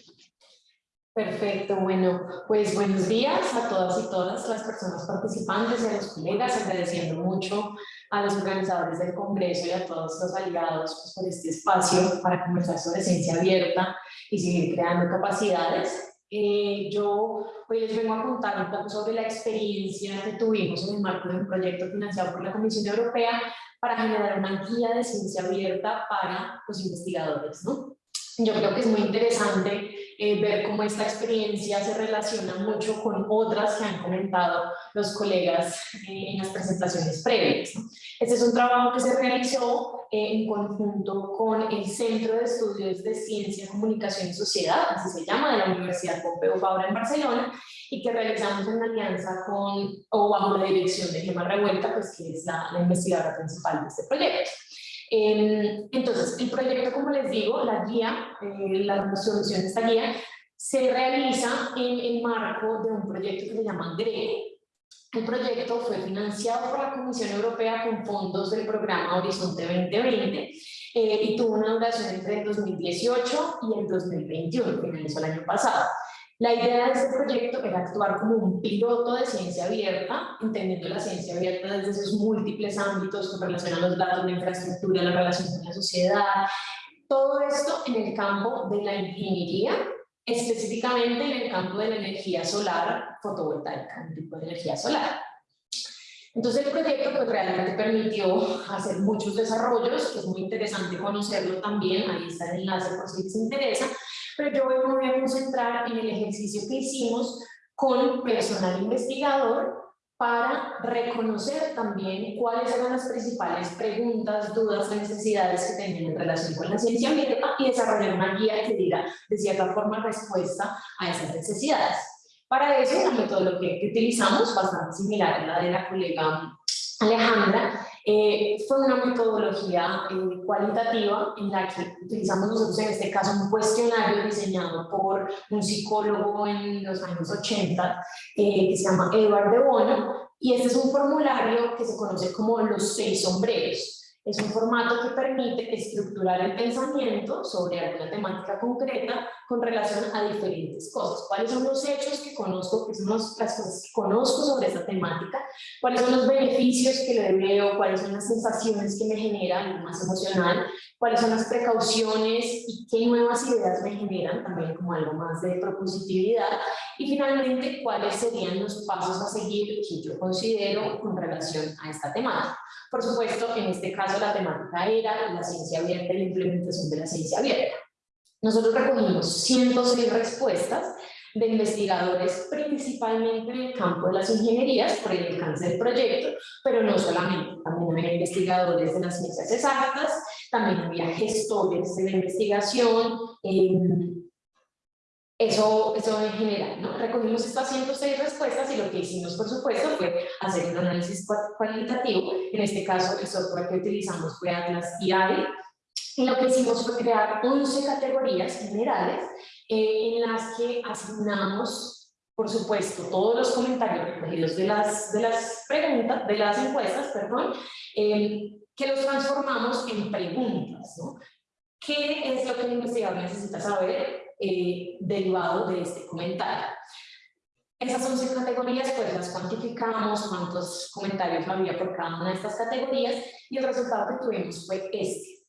Perfecto, bueno, pues buenos días a todas y todas las personas participantes y a los colegas, agradeciendo mucho a los organizadores del Congreso y a todos los aliados pues, por este espacio para conversar sobre ciencia abierta y seguir creando capacidades. Eh, yo hoy les vengo a contar un poco sobre la experiencia que tuvimos en el marco de un proyecto financiado por la Comisión Europea para generar una guía de ciencia abierta para los investigadores. ¿no? Yo creo que es muy interesante eh, ver cómo esta experiencia se relaciona mucho con otras que han comentado los colegas eh, en las presentaciones previas. Este es un trabajo que se realizó eh, en conjunto con el Centro de Estudios de Ciencia, Comunicación y Sociedad, así se llama, de la Universidad Pompeu Fabra en Barcelona, y que realizamos en alianza con, o bajo la dirección de Gemma Revuelta, pues que es la, la investigadora principal de este proyecto. Em, entonces, el proyecto, como les digo, la guía, eh, la solución de esta guía, se realiza en el marco de un proyecto que se llama GREGO. El proyecto fue financiado por la Comisión Europea con fondos del programa Horizonte 2020 eh, y tuvo una duración entre el 2018 y el 2021, finalizó el año pasado. La idea de este proyecto era actuar como un piloto de ciencia abierta, entendiendo la ciencia abierta desde sus múltiples ámbitos con relación a los datos, la infraestructura, la relación con la sociedad, todo esto en el campo de la ingeniería, específicamente en el campo de la energía solar fotovoltaica, un tipo de energía solar. Entonces el proyecto pues, realmente permitió hacer muchos desarrollos, que es muy interesante conocerlo también, ahí está el enlace por si les interesa, pero yo me voy a concentrar en el ejercicio que hicimos con personal investigador para reconocer también cuáles eran las principales preguntas, dudas, necesidades que tenían en relación con la ciencia abierta y desarrollar una guía que diera de cierta forma respuesta a esas necesidades. Para eso, la metodología que utilizamos, bastante similar a la de la colega Alejandra, eh, fue una metodología eh, cualitativa en la que utilizamos nosotros en este caso un cuestionario diseñado por un psicólogo en los años 80 eh, que se llama Edward de Bono y este es un formulario que se conoce como los seis sombreros. Es un formato que permite estructurar el pensamiento sobre alguna temática concreta con relación a diferentes cosas. ¿Cuáles son los hechos que conozco, que son las cosas que conozco sobre esta temática? ¿Cuáles son los beneficios que le veo? ¿Cuáles son las sensaciones que me generan, más emocional? ¿Cuáles son las precauciones y qué nuevas ideas me generan? También como algo más de propositividad. Y finalmente, ¿cuáles serían los pasos a seguir que yo considero con relación a esta temática? Por supuesto, en este caso la temática era la ciencia abierta y la implementación de la ciencia abierta. Nosotros recogimos 106 respuestas de investigadores principalmente en el campo de las ingenierías por el alcance del proyecto, pero no solamente, también había investigadores de las ciencias exactas, también había gestores de la investigación, eh, eso, eso en general, ¿no? Recogimos estas 106 respuestas y lo que hicimos, por supuesto, fue hacer un análisis cualitativo. En este caso, el software que utilizamos fue Atlas AI. Y lo que hicimos fue crear 11 categorías generales eh, en las que asignamos, por supuesto, todos los comentarios recogidos de las, de las preguntas, de las encuestas, perdón, eh, que los transformamos en preguntas, ¿no? ¿Qué es lo que el investigador necesita saber? Eh, derivado de este comentario. Esas 11 categorías pues las cuantificamos, cuántos comentarios había por cada una de estas categorías y el resultado que tuvimos fue este.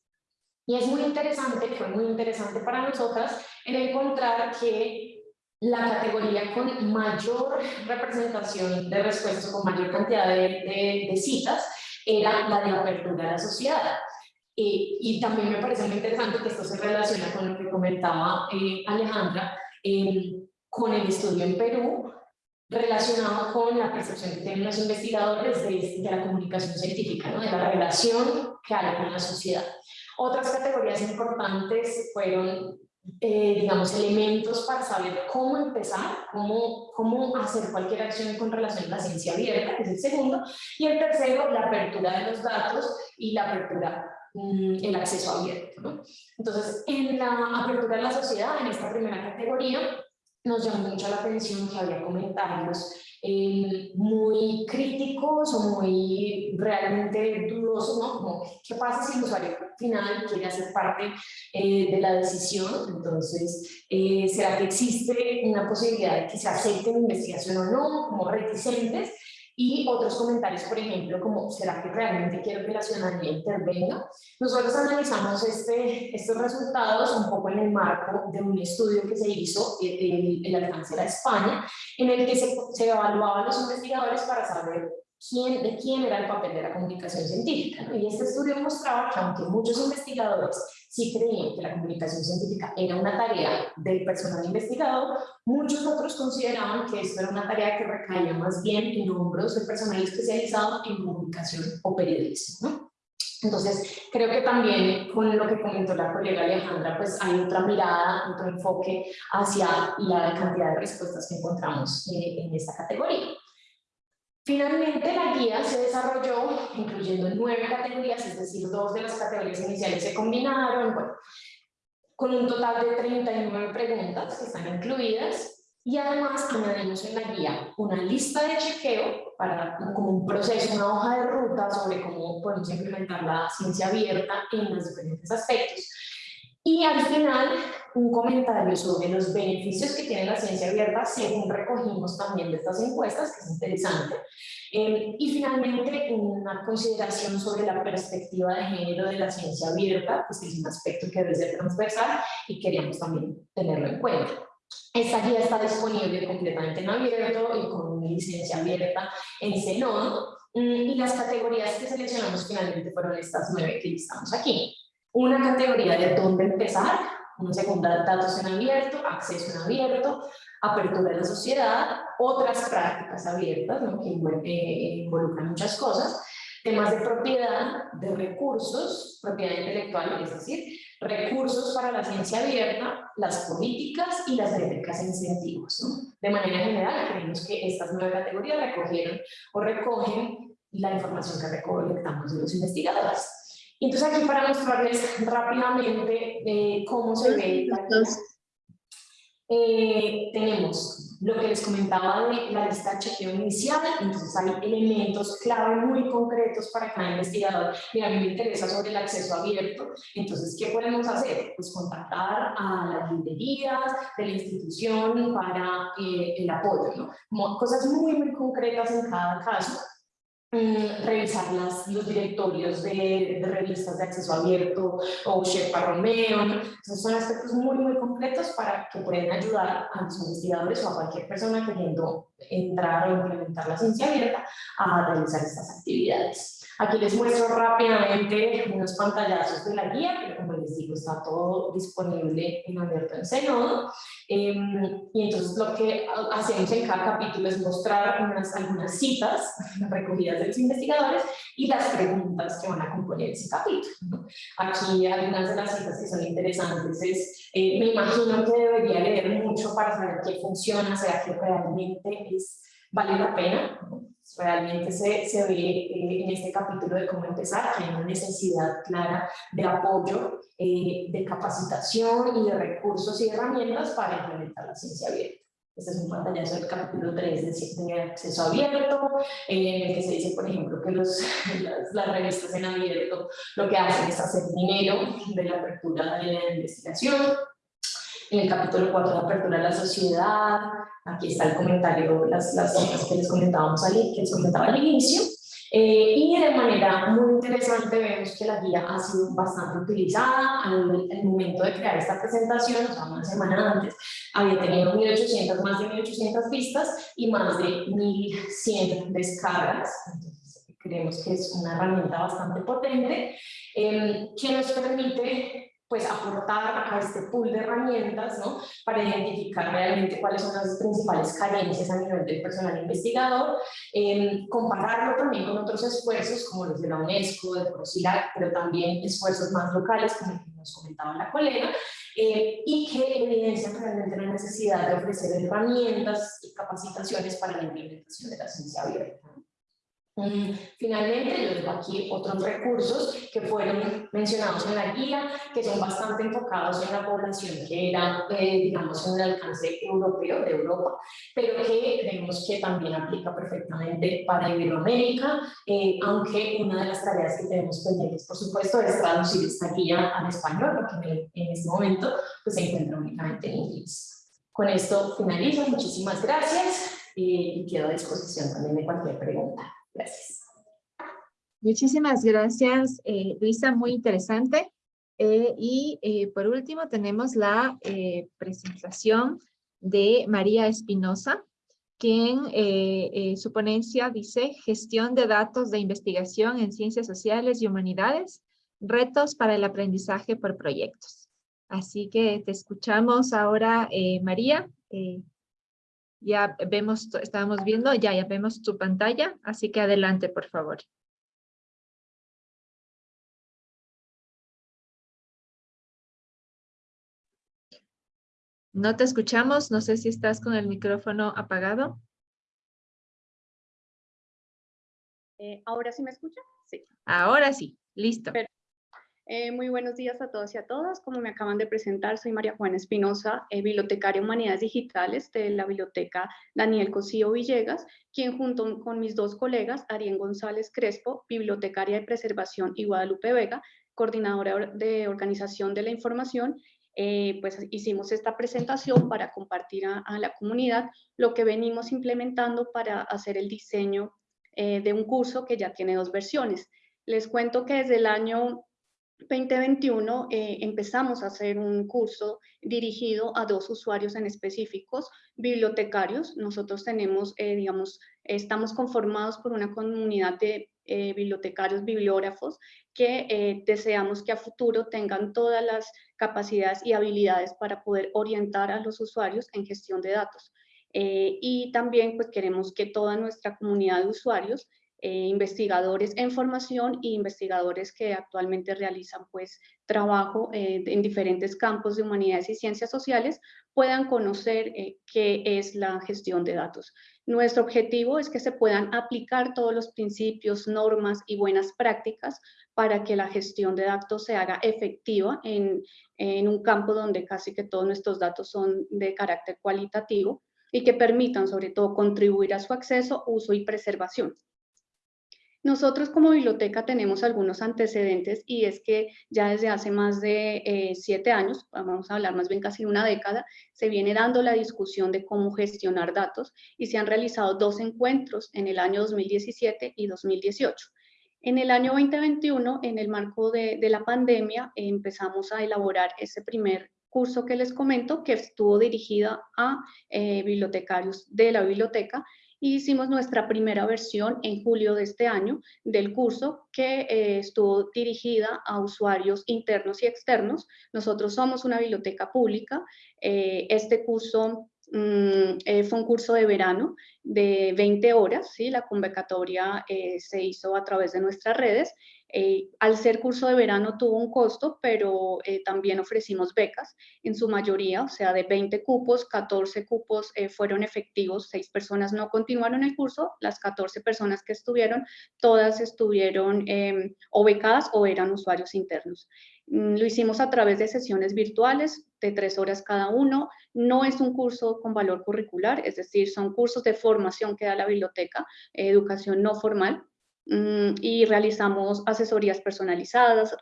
Y es muy interesante, fue muy interesante para nosotras en encontrar que la categoría con mayor representación de respuestas, con mayor cantidad de, de, de citas, era la de apertura a la sociedad. Eh, y también me parece muy interesante que esto se relaciona con lo que comentaba eh, Alejandra, eh, con el estudio en Perú, relacionado con la percepción que tienen los investigadores de, de la comunicación científica, ¿no? de la relación que hay con la sociedad. Otras categorías importantes fueron, digamos, elementos para saber cómo empezar, cómo, cómo hacer cualquier acción con relación a la ciencia abierta, que es el segundo, y el tercero, la apertura de los datos y la apertura Mm, el acceso abierto. ¿no? Entonces, en la apertura de la sociedad, en esta primera categoría, nos llamó mucho la atención que había comentarios eh, muy críticos o muy realmente dudosos, ¿no? Como, ¿qué pasa si el usuario final quiere hacer parte eh, de la decisión? Entonces, eh, ¿será que existe una posibilidad de que se acepte la investigación o no? Como reticentes y otros comentarios, por ejemplo, como ¿será que realmente quiero que la ciudadanía intervenga? Nosotros analizamos este, estos resultados un poco en el marco de un estudio que se hizo en, el alcance de España, en el que se, se evaluaban los investigadores para saber quién, de quién era el papel de la comunicación científica. Y este estudio mostraba que aunque muchos investigadores sí creían que la comunicación científica era una tarea del personal investigador, muchos otros consideraban que esto era una tarea que recaía más bien en hombros del personal especializado en comunicación o periodismo. Entonces, creo que también con lo que comentó la colega Alejandra, pues hay otra mirada, otro enfoque hacia la cantidad de respuestas que encontramos eh, en esta categoría. Finalmente, la guía se desarrolló incluyendo nueve categorías, es decir, dos de las categorías iniciales se combinaron, con un total de 39 preguntas que están incluidas y además añadimos en la guía una lista de chequeo para como un proceso, una hoja de ruta sobre cómo podemos implementar la ciencia abierta en los diferentes aspectos. Y al final, un comentario sobre los beneficios que tiene la ciencia abierta, según recogimos también de estas encuestas, que es interesante. Eh, y finalmente, una consideración sobre la perspectiva de género de la ciencia abierta, pues que es un aspecto que debe ser transversal y queríamos también tenerlo en cuenta. Esta guía está disponible completamente en abierto y con una licencia abierta en Zenón. Mm, y las categorías que seleccionamos finalmente fueron estas nueve que listamos aquí una categoría de dónde empezar, una segunda, datos en abierto, acceso en abierto, apertura de la sociedad, otras prácticas abiertas, ¿no? que eh, involucran muchas cosas, temas de propiedad, de recursos, propiedad intelectual, es decir, recursos para la ciencia abierta, las políticas y las métricas e incentivos. De manera general, creemos que estas nueve categorías recogieron o recogen la información que recolectamos de los investigadores. Entonces aquí para mostrarles rápidamente eh, cómo se ve eh, tenemos lo que les comentaba de la lista de chequeo inicial, entonces hay elementos clave muy concretos para cada investigador. Y a mí me interesa sobre el acceso abierto, entonces, ¿qué podemos hacer? Pues contactar a las librerías de la institución para eh, el apoyo, ¿no? cosas muy, muy concretas en cada caso Mm, revisar las, los directorios de, revistas de acceso abierto o Shepa Romeo. Esos son aspectos muy, muy completos para que puedan ayudar a los investigadores o a cualquier persona queriendo entrar o implementar la ciencia abierta a realizar estas actividades. Aquí les muestro rápidamente unos pantallazos de la guía, pero como les digo, está todo disponible en abierto en Zenodo. Em, y entonces lo que hacemos en cada capítulo es mostrar unas, algunas citas recogidas de los investigadores y las preguntas que van a componer ese capítulo. Aquí algunas de las citas que son interesantes es, eh, me imagino que debería leer mucho para saber qué funciona, sea que realmente es, vale la pena realmente se, se ve eh, en este capítulo de cómo empezar que hay una necesidad clara de apoyo, eh, de capacitación y de recursos y herramientas para implementar la ciencia abierta. Este es un pantallazo del capítulo 3 de, acceso abierto, en el que se dice, por ejemplo, que los, las, las, revistas en abierto lo que hacen es hacer dinero de la apertura de la investigación. En el capítulo 4, la apertura de la sociedad, Aquí está el comentario, las, las que les comentábamos al, que les comentaba al inicio. Eh, y de manera muy interesante vemos que la guía ha sido bastante utilizada al, momento de crear esta presentación, o sea, una semana antes, había tenido 1800, más de 1800 vistas y más de 1100 descargas. Entonces, creemos que es una herramienta bastante potente eh, que nos permite pues aportar a este pool de herramientas ¿no? para identificar realmente cuáles son las principales carencias a nivel del personal investigador, eh, compararlo también con otros esfuerzos como los de la UNESCO, de Prosilac, pero también esfuerzos más locales como nos comentaba la colega, eh, y que evidencian realmente la necesidad de ofrecer herramientas y capacitaciones para la implementación de la ciencia abierta. Mm, finalmente, yo dejo aquí otros recursos que fueron mencionados en la guía, que son bastante enfocados en la población que era, eh, digamos, en el alcance europeo de Europa, pero que creemos que también aplica perfectamente para Iberoamérica, eh, aunque una de las tareas que tenemos pendientes, por supuesto, es traducir esta guía al español, porque en este momento pues, se encuentra únicamente en inglés. Con esto finalizo, muchísimas gracias y quedo a disposición también de cualquier pregunta. Muchísimas gracias, eh, Luisa, muy interesante. Eh, y eh, por último tenemos la presentación de María Espinosa, quien su ponencia dice Gestión de datos de investigación en ciencias sociales y humanidades, retos para el aprendizaje por proyectos. Así que te escuchamos ahora, María. Ya vemos, estábamos viendo, ya, ya vemos tu pantalla, así que adelante, por favor. No te escuchamos, no sé si estás con el micrófono apagado. Eh, ¿Ahora sí me escucha? Sí. Ahora sí, listo. Eh, muy buenos días a todos y a todas. Como me acaban de presentar, soy María Juana Espinosa, eh, bibliotecaria Humanidades Digitales de la Biblioteca Daniel Cosío Villegas, quien junto con mis dos colegas, Arién González Crespo, bibliotecaria de preservación, y Guadalupe Vega, coordinadora de organización de la información, eh, pues hicimos esta presentación para compartir a, la comunidad lo que venimos implementando para hacer el diseño de un curso que ya tiene dos versiones. Les cuento que desde el año 2021 eh, empezamos a hacer un curso dirigido a dos usuarios en específicos, bibliotecarios. Nosotros tenemos, eh, digamos, estamos conformados por una comunidad de eh, bibliotecarios, bibliógrafos, que deseamos que a futuro tengan todas las capacidades y habilidades para poder orientar a los usuarios en gestión de datos. y también pues queremos que toda nuestra comunidad de usuarios eh, investigadores en formación e investigadores que actualmente realizan pues trabajo eh, en diferentes campos de humanidades y ciencias sociales puedan conocer eh, qué es la gestión de datos. Nuestro objetivo es que se puedan aplicar todos los principios, normas y buenas prácticas para que la gestión de datos se haga efectiva en, en un campo donde casi que todos nuestros datos son de carácter cualitativo y que permitan sobre todo contribuir a su acceso, uso y preservación. Nosotros como biblioteca tenemos algunos antecedentes y es que ya desde hace más de eh, siete años, vamos a hablar más bien casi una década, se viene dando la discusión de cómo gestionar datos y se han realizado dos encuentros en el año 2017 y 2018. En el año 2021, en el marco de, la pandemia, empezamos a elaborar ese primer curso que les comento, que estuvo dirigida a eh, bibliotecarios de la biblioteca, hicimos nuestra primera versión en julio de este año del curso que eh, estuvo dirigida a usuarios internos y externos. Nosotros somos una biblioteca pública. Eh, este curso mm, eh, fue un curso de verano de 20 horas, ¿sí? la convocatoria se hizo a través de nuestras redes eh, al ser curso de verano tuvo un costo, pero eh, también ofrecimos becas en su mayoría, o sea, de 20 cupos, 14 cupos eh, fueron efectivos, 6 personas no continuaron el curso, las 14 personas que estuvieron, todas estuvieron em, o becadas o eran usuarios internos. Mm, lo hicimos a través de sesiones virtuales de tres horas cada uno. No es un curso con valor curricular, es decir, son cursos de formación que da la biblioteca, educación no formal. Mm, y realizamos asesorías personalizadas,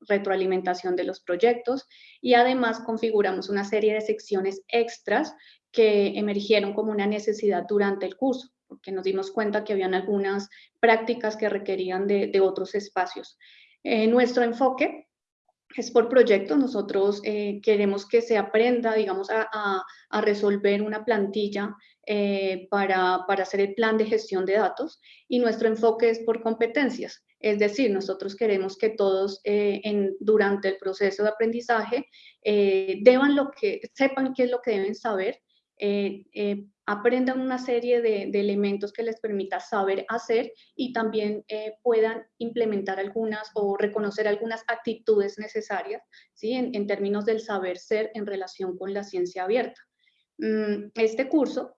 retroalimentación de los proyectos y además configuramos una serie de secciones extras que emergieron como una necesidad durante el curso, porque nos dimos cuenta que habían algunas prácticas que requerían de, otros espacios. Eh, nuestro enfoque es por proyecto, nosotros eh, queremos que se aprenda, digamos, a, a resolver una plantilla eh, para, hacer el plan de gestión de datos y nuestro enfoque es por competencias. Es decir, nosotros queremos que todos eh, durante el proceso de aprendizaje eh, deban lo que, sepan qué es lo que deben saber, aprendan una serie de, elementos que les permita saber hacer y también puedan implementar algunas o reconocer algunas actitudes necesarias ¿sí? en, en términos del saber ser en relación con la ciencia abierta. Mm, este curso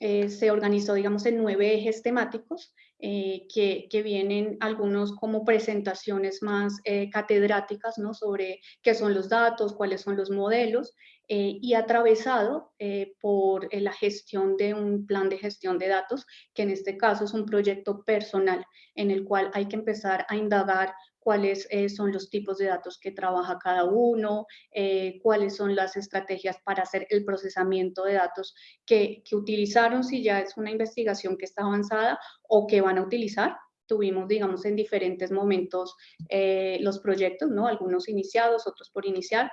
eh, se organizó, digamos, en nueve ejes temáticos, eh, que, vienen algunos como presentaciones más eh, catedráticas, ¿no? Sobre qué son los datos, cuáles son los modelos, y atravesado por la gestión de un plan de gestión de datos, que en este caso es un proyecto personal, en el cual hay que empezar a indagar cuáles eh, son los tipos de datos que trabaja cada uno, eh, cuáles son las estrategias para hacer el procesamiento de datos que, que, utilizaron, si ya es una investigación que está avanzada o que van a utilizar. Tuvimos, digamos, en diferentes momentos eh, los proyectos, ¿no? Algunos iniciados, otros por iniciar.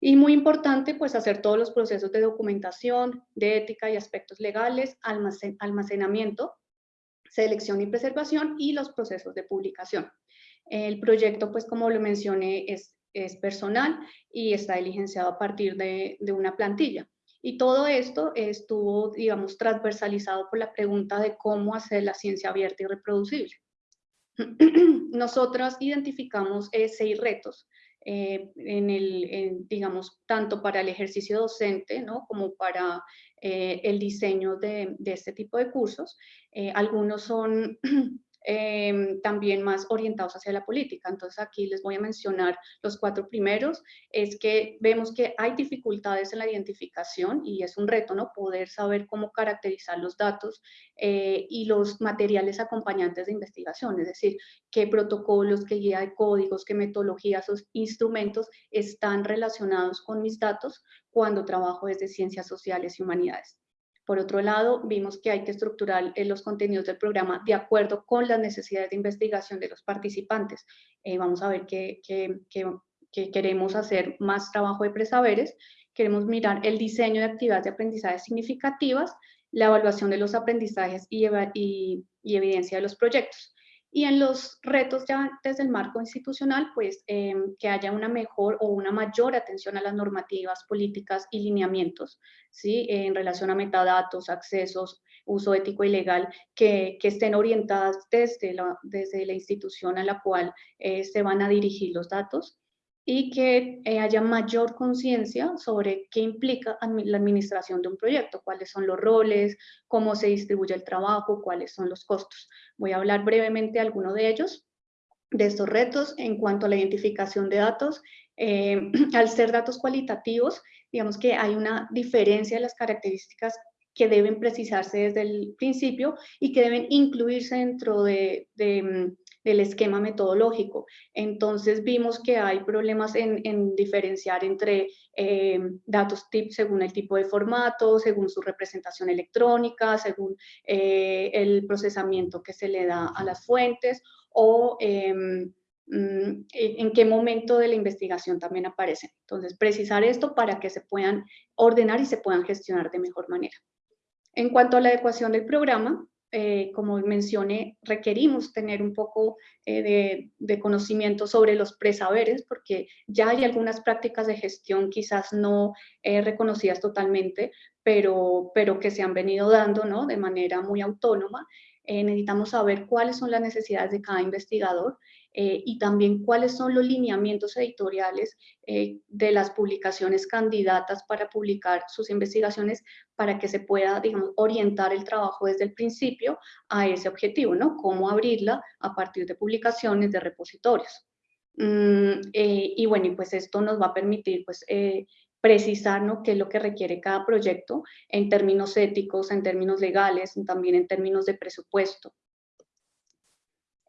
Y muy importante, pues, hacer todos los procesos de documentación, de ética y aspectos legales, almacen, almacenamiento, selección y preservación y los procesos de publicación. El proyecto, pues como lo mencioné, es, es personal y está diligenciado a partir de, de una plantilla. Y todo esto estuvo, digamos, transversalizado por la pregunta de cómo hacer la ciencia abierta y reproducible. Nosotras identificamos eh, seis retos, eh, en el, digamos, tanto para el ejercicio docente, ¿no? Como para eh, el diseño de, de, este tipo de cursos. algunos son Em, también más orientados hacia la política. Entonces aquí les voy a mencionar los cuatro primeros. Es que vemos que hay dificultades en la identificación y es un reto, ¿no? Poder saber cómo caracterizar los datos eh, y los materiales acompañantes de investigación, es decir, qué protocolos, qué guía de códigos, qué metodologías o instrumentos están relacionados con mis datos cuando trabajo desde ciencias sociales y humanidades. Por otro lado, vimos que hay que estructurar eh, los contenidos del programa de acuerdo con las necesidades de investigación de los participantes. Eh, vamos a ver que, queremos hacer más trabajo de presaberes, queremos mirar el diseño de actividades de aprendizaje significativas, la evaluación de los aprendizajes y, y evidencia de los proyectos. Y en los retos ya desde el marco institucional, pues em, que haya una mejor o una mayor atención a las normativas, políticas y lineamientos, ¿sí? En relación a metadatos, accesos, uso ético y legal, que, que estén orientadas desde la, desde la institución a la cual eh, se van a dirigir los datos y que eh, haya mayor conciencia sobre qué implica la administración de un proyecto, cuáles son los roles, cómo se distribuye el trabajo, cuáles son los costos. Voy a hablar brevemente de alguno de ellos, de estos retos en cuanto a la identificación de datos. Eh, al ser datos cualitativos, digamos que hay una diferencia de las características que deben precisarse desde el principio y que deben incluirse dentro de, mm, del esquema metodológico. Entonces vimos que hay problemas en, diferenciar entre eh, datos tip según el tipo de formato, según su representación electrónica, según eh, el procesamiento que se le da a las fuentes o em, mm, en qué momento de la investigación también aparecen. Entonces, precisar esto para que se puedan ordenar y se puedan gestionar de mejor manera. En cuanto a la adecuación del programa, eh, como mencioné, requerimos tener un poco eh, de, conocimiento sobre los presaberes, porque ya hay algunas prácticas de gestión quizás no eh, reconocidas totalmente, pero, pero que se han venido dando ¿no? de manera muy autónoma. necesitamos saber cuáles son las necesidades de cada investigador eh, y también cuáles son los lineamientos editoriales eh, de las publicaciones candidatas para publicar sus investigaciones para que se pueda, digamos, orientar el trabajo desde el principio a ese objetivo, ¿no? Cómo abrirla a partir de publicaciones de repositorios. Mm, eh, y bueno, y pues esto nos va a permitir, pues, precisar ¿no? qué es lo que requiere cada proyecto en términos éticos, en términos legales, también en términos de presupuesto.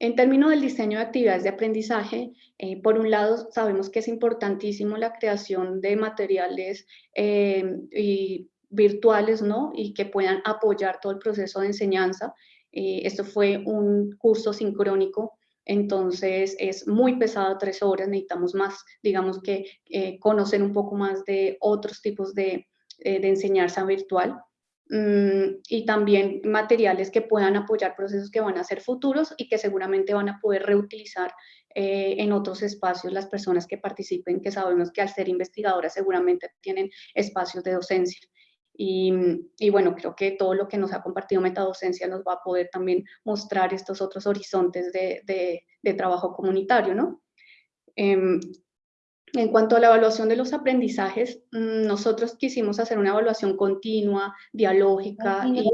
En términos del diseño de actividades de aprendizaje, eh, por un lado sabemos que es importantísimo la creación de materiales eh, virtuales ¿no? y que puedan apoyar todo el proceso de enseñanza. Eh, esto fue un curso sincrónico, entonces es muy pesado, tres horas, necesitamos más, digamos que conocer un poco más de otros tipos de, de enseñanza virtual. Mm, y también materiales que puedan apoyar procesos que van a ser futuros y que seguramente van a poder reutilizar eh, en otros espacios las personas que participen, que sabemos que al ser investigadoras seguramente tienen espacios de docencia. Y, y, bueno, creo que todo lo que nos ha compartido Metadocencia nos va a poder también mostrar estos otros horizontes de, de, de trabajo comunitario, ¿no? Em, En cuanto a la evaluación de los aprendizajes, mm, nosotros quisimos hacer una evaluación continua, dialógica y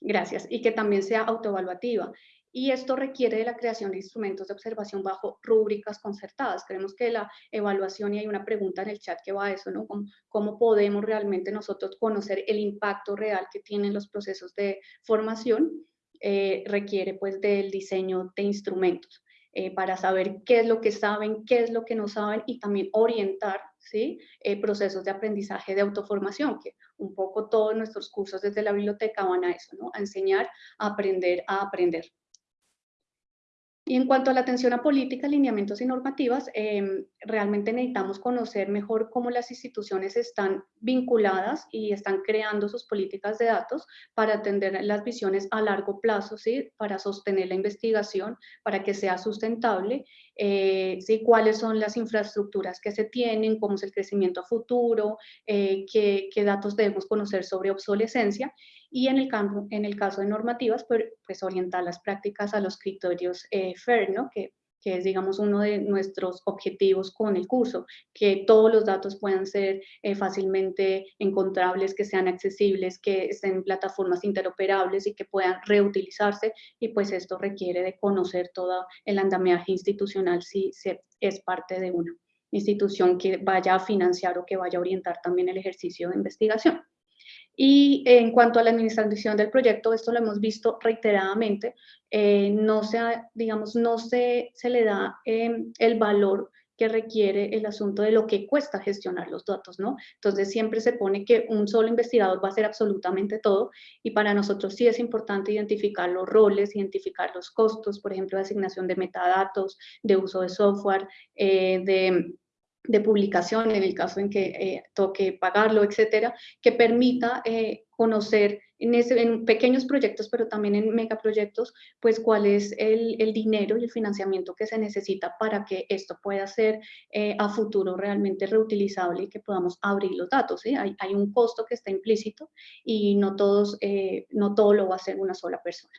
gracias, y que también sea autoevaluativa. Y esto requiere de la creación de instrumentos de observación bajo rúbricas concertadas. Creemos que la evaluación, y hay una pregunta en el chat que va a eso, ¿no? ¿Cómo, podemos realmente nosotros conocer el impacto real que tienen los procesos de formación? Eh, requiere pues del diseño de instrumentos. Eh, para saber qué es lo que saben, qué es lo que no saben y también orientar ¿sí? Eh, procesos de aprendizaje de autoformación, que un poco todos nuestros cursos desde la biblioteca van a eso, ¿no? a enseñar, a aprender, a aprender. Y en cuanto a la atención a política, lineamientos y normativas, em, realmente necesitamos conocer mejor cómo las instituciones están vinculadas y están creando sus políticas de datos para atender las visiones a largo plazo, ¿sí? para sostener la investigación, para que sea sustentable, eh, ¿sí? cuáles son las infraestructuras que se tienen, cómo es el crecimiento futuro, eh, qué datos debemos conocer sobre obsolescencia y en el, campo, en el caso de normativas, pues, pues orientar las prácticas a los criterios eh, FAIR, ¿no? que, que es, digamos, uno de nuestros objetivos con el curso, que todos los datos puedan ser eh, fácilmente encontrables, que sean accesibles, que estén en plataformas interoperables y que puedan reutilizarse, y pues esto requiere de conocer todo el andamiaje institucional si se, es parte de una institución que vaya a financiar o que vaya a orientar también el ejercicio de investigación. Y en cuanto a la administración del proyecto, esto lo hemos visto reiteradamente, eh, no, se, digamos, no se, se le da em, el valor que requiere el asunto de lo que cuesta gestionar los datos, ¿no? Entonces siempre se pone que un solo investigador va a hacer absolutamente todo y para nosotros sí es importante identificar los roles, identificar los costos, por ejemplo, de asignación de metadatos, de uso de software, eh, de de publicación, en el caso en que eh, toque pagarlo, etcétera, que permita eh, conocer en, pequeños proyectos, pero también en megaproyectos, pues cuál es el, dinero y el financiamiento que se necesita para que esto pueda ser eh, a futuro realmente reutilizable y que podamos abrir los datos. Hay, hay, un costo que está implícito y no, todos, no todo lo va a hacer una sola persona.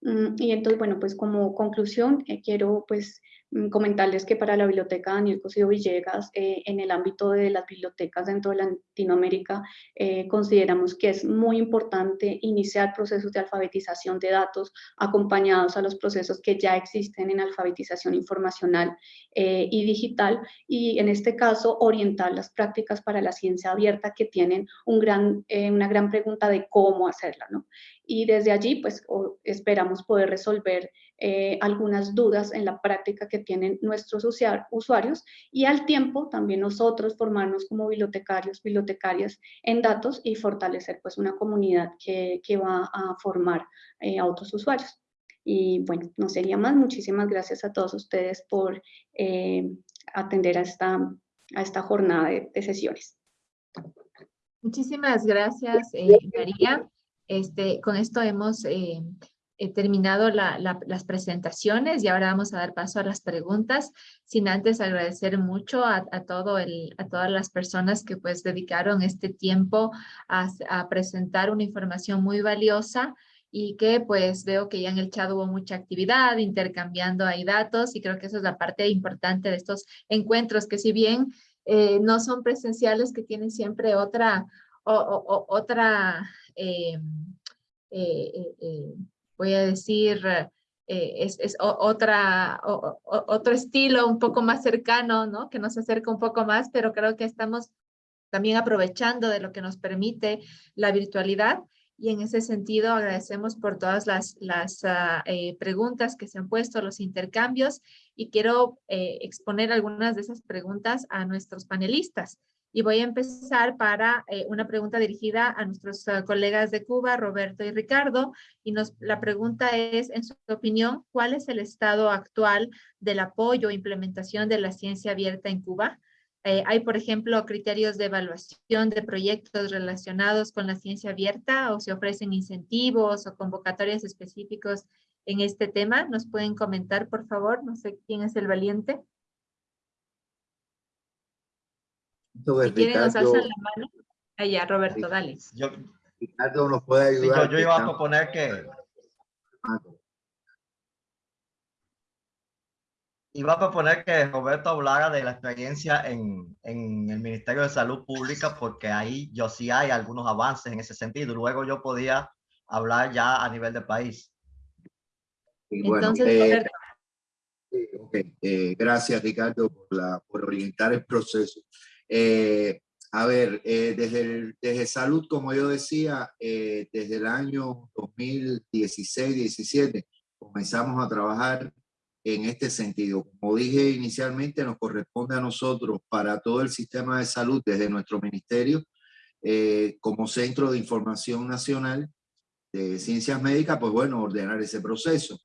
Mm, y entonces, bueno, pues como conclusión, quiero pues comentarles que para la biblioteca Daniel Cosío Villegas, eh, en el ámbito de las bibliotecas dentro de Latinoamérica, eh, consideramos que es muy importante iniciar procesos de alfabetización de datos acompañados a los procesos que ya existen en alfabetización informacional eh, y digital, y en este caso orientar las prácticas para la ciencia abierta que tienen un gran, una gran pregunta de cómo hacerla, ¿no? Y desde allí, pues, esperamos poder resolver eh, algunas dudas en la práctica que tienen nuestros usuarios y al tiempo también nosotros formarnos como bibliotecarios, bibliotecarias en datos y fortalecer pues una comunidad que, que va a formar eh, a otros usuarios. Y bueno, no sería más. Muchísimas gracias a todos ustedes por eh, atender a esta, a esta jornada de, de sesiones. Muchísimas gracias, María. Este, con esto hemos he terminado las presentaciones y ahora vamos a dar paso a las preguntas, sin antes agradecer mucho a, todo el, a todas las personas que pues dedicaron este tiempo a, presentar una información muy valiosa y que pues veo que ya en el chat hubo mucha actividad, intercambiando ahí datos y creo que esa es la parte importante de estos encuentros que si bien eh, no son presenciales que tienen siempre otra, o, otra eh, eh, voy a decir, eh, es, es otra, otro estilo un poco más cercano, ¿no? Que nos acerca un poco más, pero creo que estamos también aprovechando de lo que nos permite la virtualidad. Y en ese sentido agradecemos por todas las, las ah, eh, preguntas que se han puesto, los intercambios, y quiero eh, exponer algunas de esas preguntas a nuestros panelistas. Y voy a empezar para eh, una pregunta dirigida a nuestros uh, colegas de Cuba, Roberto y Ricardo. Y nos, la pregunta es, en su opinión, ¿cuál es el estado actual del apoyo e implementación de la ciencia abierta en Cuba? Eh, hay, por ejemplo, criterios de evaluación de proyectos relacionados con la ciencia abierta o se ofrecen incentivos o convocatorias específicos en este tema. ¿Nos pueden comentar, por favor? No sé quién es el valiente. Si quieren, nos alzan la mano. Allá, Roberto, dale. Yo, Ricardo nos puede ayudar. yo, yo iba a proponer que... iba a proponer que Roberto hablara de la experiencia en, en, el Ministerio de Salud Pública, porque ahí yo sí hay algunos avances en ese sentido. Luego yo podía hablar ya a nivel de país. Entonces, eh, eh, gracias, Ricardo, por, la, por orientar el proceso. Eh, a ver, desde, desde salud, como yo decía, desde el año 2016-17 comenzamos a trabajar en este sentido. Como dije inicialmente, nos corresponde a nosotros para todo el sistema de salud desde nuestro ministerio, como Centro de Información Nacional de Ciencias Médicas, pues bueno, ordenar ese proceso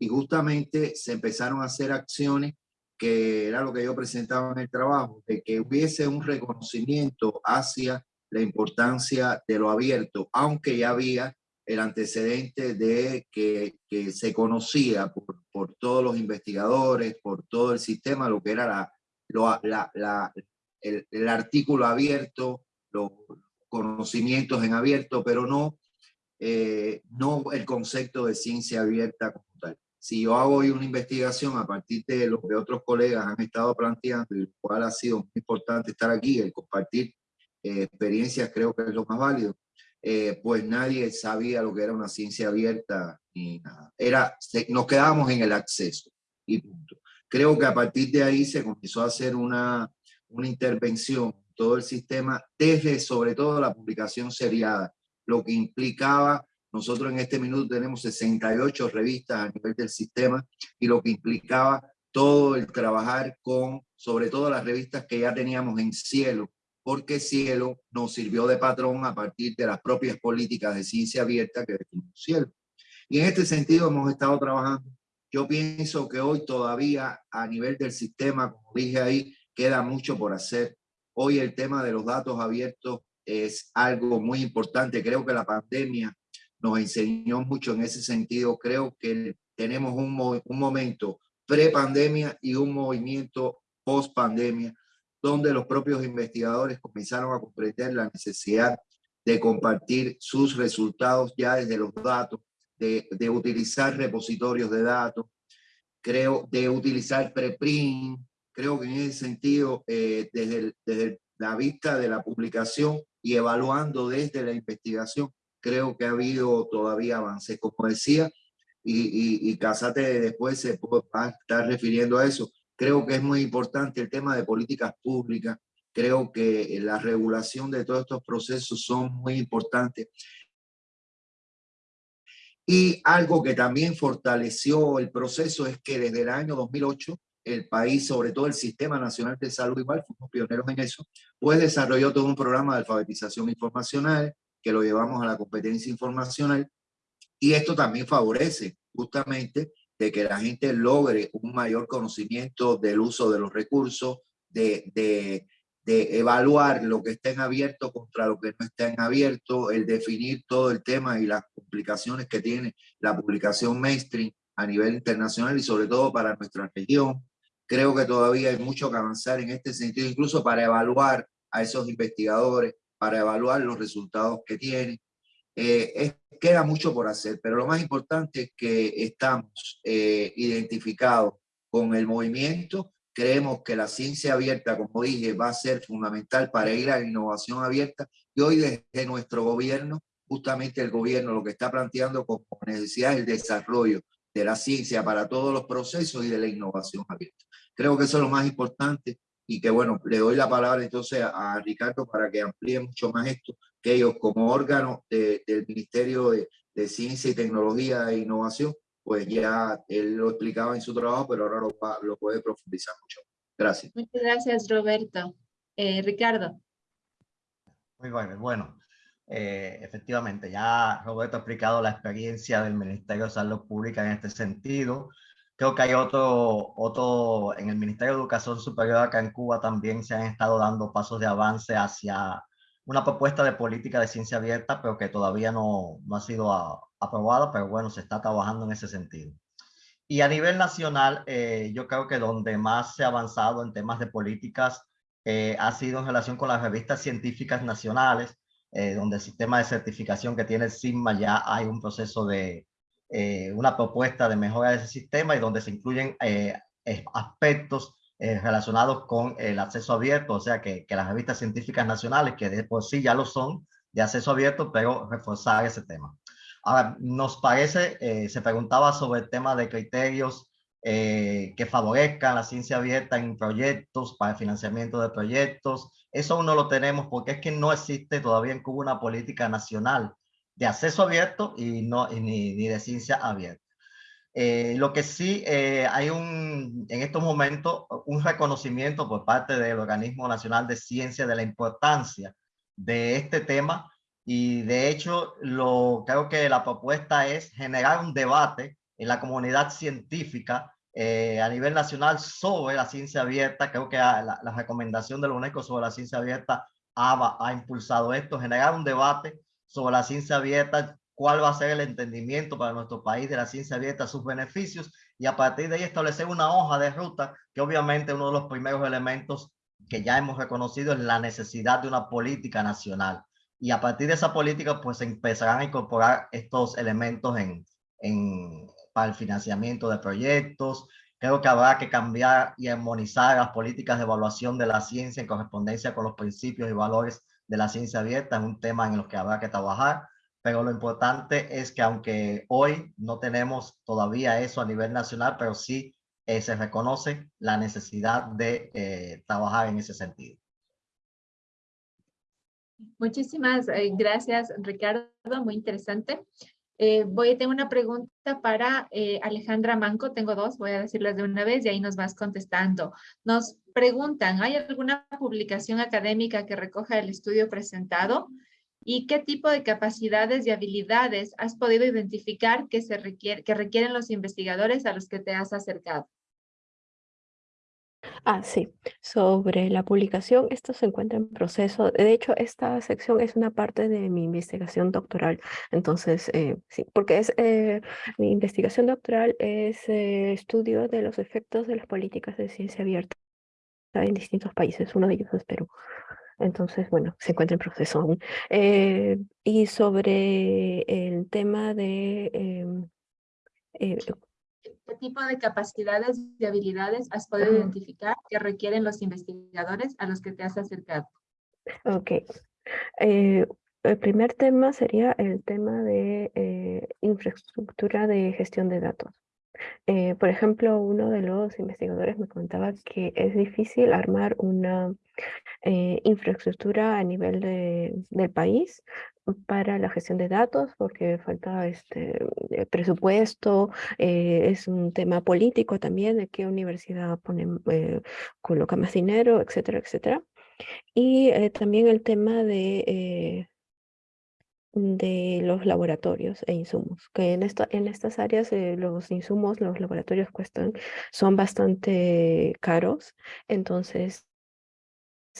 y justamente se empezaron a hacer acciones que era lo que yo presentaba en el trabajo, de que hubiese un reconocimiento hacia la importancia de lo abierto, aunque ya había el antecedente de que, que se conocía por, por, todos los investigadores, por todo el sistema, lo que era la, lo, la, la el, el, artículo abierto, los conocimientos en abierto, pero no, eh, no el concepto de ciencia abierta como tal si yo hago hoy una investigación a partir de lo que otros colegas han estado planteando, y lo cual ha sido muy importante estar aquí, el compartir eh, experiencias creo que es lo más válido, eh, pues nadie sabía lo que era una ciencia abierta ni nada. Era, nos quedábamos en el acceso y punto. Creo que a partir de ahí se comenzó a hacer una, una intervención todo el sistema, desde sobre todo la publicación seriada, lo que implicaba nosotros en este minuto tenemos 68 revistas a nivel del sistema y lo que implicaba todo el trabajar con, sobre todo las revistas que ya teníamos en Cielo, porque Cielo nos sirvió de patrón a partir de las propias políticas de ciencia abierta que definimos Cielo. Y en este sentido hemos estado trabajando. Yo pienso que hoy todavía a nivel del sistema, como dije ahí, queda mucho por hacer. Hoy el tema de los datos abiertos es algo muy importante. Creo que la pandemia nos enseñó mucho en ese sentido. Creo que tenemos un, un momento pre-pandemia y un movimiento post-pandemia, donde los propios investigadores comenzaron a comprender la necesidad de compartir sus resultados ya desde los datos, de, de utilizar repositorios de datos, creo, de utilizar preprint. Creo que en ese sentido, eh, desde, desde la vista de la publicación y evaluando desde la investigación, creo que ha habido todavía avances. Como decía, y, y, y Casate después se puede estar refiriendo a eso, creo que es muy importante el tema de políticas públicas. Creo que la regulación de todos estos procesos son muy importantes. Y algo que también fortaleció el proceso es que desde el año 2008 el país, sobre todo el Sistema Nacional de Salud, igual fuimos pioneros en eso, pues desarrolló todo un programa de alfabetización informacional, que lo llevamos a la competencia informacional. Y esto también favorece justamente de que la gente logre un mayor conocimiento del uso de los recursos, de, de, de evaluar lo que está en abierto contra lo que no está en abierto, el definir todo el tema y las complicaciones que tiene la publicación mainstream a nivel internacional y sobre todo para nuestra región. Creo que todavía hay mucho que avanzar en este sentido, incluso para evaluar a esos investigadores, para evaluar los resultados que tiene. Eh, queda mucho por hacer, pero lo más importante es que estamos eh, identificados con el movimiento. Creemos que la ciencia abierta, como dije, va a ser fundamental para ir a la innovación abierta. Y hoy desde nuestro gobierno, justamente el gobierno lo que está planteando como necesidad es el desarrollo de la ciencia para todos los procesos y de la innovación abierta. Creo que eso es lo más importante y que bueno, le doy la palabra entonces a, Ricardo para que amplíe mucho más esto, que ellos como órgano del Ministerio de, de, Ciencia y Tecnología e Innovación, pues ya él lo explicaba en su trabajo, pero ahora lo, lo puede profundizar mucho. Gracias. Muchas gracias, Roberto. Eh, Ricardo. Muy bueno, bueno. Eh, efectivamente, ya Roberto ha explicado la experiencia del Ministerio de Salud Pública en este sentido. Creo que hay otro, otro, en el Ministerio de Educación Superior acá en Cuba también se han estado dando pasos de avance hacia una propuesta de política de ciencia abierta, pero que todavía no, no ha sido aprobada, pero bueno, se está trabajando en ese sentido. Y a nivel nacional, eh, yo creo que donde más se ha avanzado en temas de políticas eh, ha sido en relación con las revistas científicas nacionales, eh, donde el sistema de certificación que tiene el CISMA ya hay un proceso de, eh, una propuesta de mejora de ese sistema y donde se incluyen eh, aspectos relacionados con el acceso abierto, o sea, que, que las revistas científicas nacionales, que de por sí ya lo son, de acceso abierto, pero reforzar ese tema. Ahora, nos parece, se preguntaba sobre el tema de criterios eh, que favorezcan la ciencia abierta en proyectos, para el financiamiento de proyectos. Eso aún no lo tenemos porque es que no existe todavía en Cuba una política nacional de acceso abierto y no, ni, ni de ciencia abierta. Eh, lo que sí eh, hay un, en estos momentos un reconocimiento por parte del Organismo Nacional de Ciencia de la importancia de este tema y de hecho lo, creo que la propuesta es generar un debate en la comunidad científica eh, a nivel nacional sobre la ciencia abierta. Creo que la, recomendación de la UNESCO sobre la ciencia abierta ha, ha impulsado esto, generar un debate sobre la ciencia abierta, cuál va a ser el entendimiento para nuestro país de la ciencia abierta, sus beneficios, y a partir de ahí establecer una hoja de ruta, que obviamente uno de los primeros elementos que ya hemos reconocido es la necesidad de una política nacional. Y a partir de esa política, pues empezarán a incorporar estos elementos en, en, para el financiamiento de proyectos. Creo que habrá que cambiar y armonizar las políticas de evaluación de la ciencia en correspondencia con los principios y valores de la ciencia abierta. Es un tema en el que habrá que trabajar, pero lo importante es que aunque hoy no tenemos todavía eso a nivel nacional, pero sí eh, se reconoce la necesidad de eh, trabajar en ese sentido. Muchísimas eh, gracias, Ricardo. Muy interesante. Eh, voy, tengo una pregunta para eh, Alejandra Manco, tengo dos, voy a decirlas de una vez y ahí nos vas contestando. Nos preguntan, ¿hay alguna publicación académica que recoja el estudio presentado? ¿Y qué tipo de capacidades y habilidades has podido identificar que, se que requieren los investigadores a los que te has acercado? Ah, sí. Sobre la publicación, esto se encuentra en proceso. De hecho, esta sección es una parte de mi investigación doctoral. Entonces, eh, sí, porque es eh, mi investigación doctoral es eh, estudio de los efectos de las políticas de ciencia abierta en distintos países. Uno de ellos es Perú. Entonces, bueno, se encuentra en proceso aún. y sobre el tema de em, ¿Qué tipo de capacidades y habilidades has podido identificar que requieren los investigadores a los que te has acercado? Ok. Eh, el primer tema sería el tema de eh, infraestructura de gestión de datos. Eh, por ejemplo, uno de los investigadores me contaba que es difícil armar una infraestructura a nivel de, del país para la gestión de datos porque falta este eh, presupuesto, eh, es un tema político también de qué universidad pone, eh, coloca más dinero, etcétera, etcétera. Y también el tema de, de los laboratorios e insumos, que en, esto, en estas áreas los insumos, los laboratorios cuestan, son bastante caros, entonces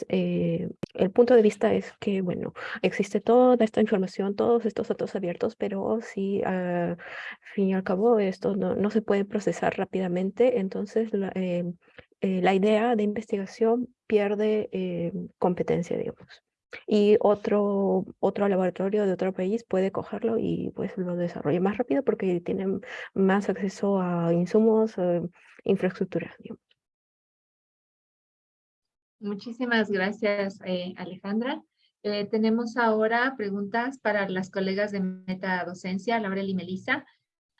eh, el punto de vista es que, bueno, existe toda esta información, todos estos datos abiertos, pero si al fin y al cabo esto no, no se puede procesar rápidamente, entonces la, eh, eh, la idea de investigación pierde competencia, digamos. Y otro, otro laboratorio de otro país puede cogerlo y pues lo desarrolla más rápido porque tienen más acceso a insumos, infraestructura, digamos. Muchísimas gracias, eh, Alejandra. Eh, tenemos ahora preguntas para las colegas de metadocencia, Laura y Melissa.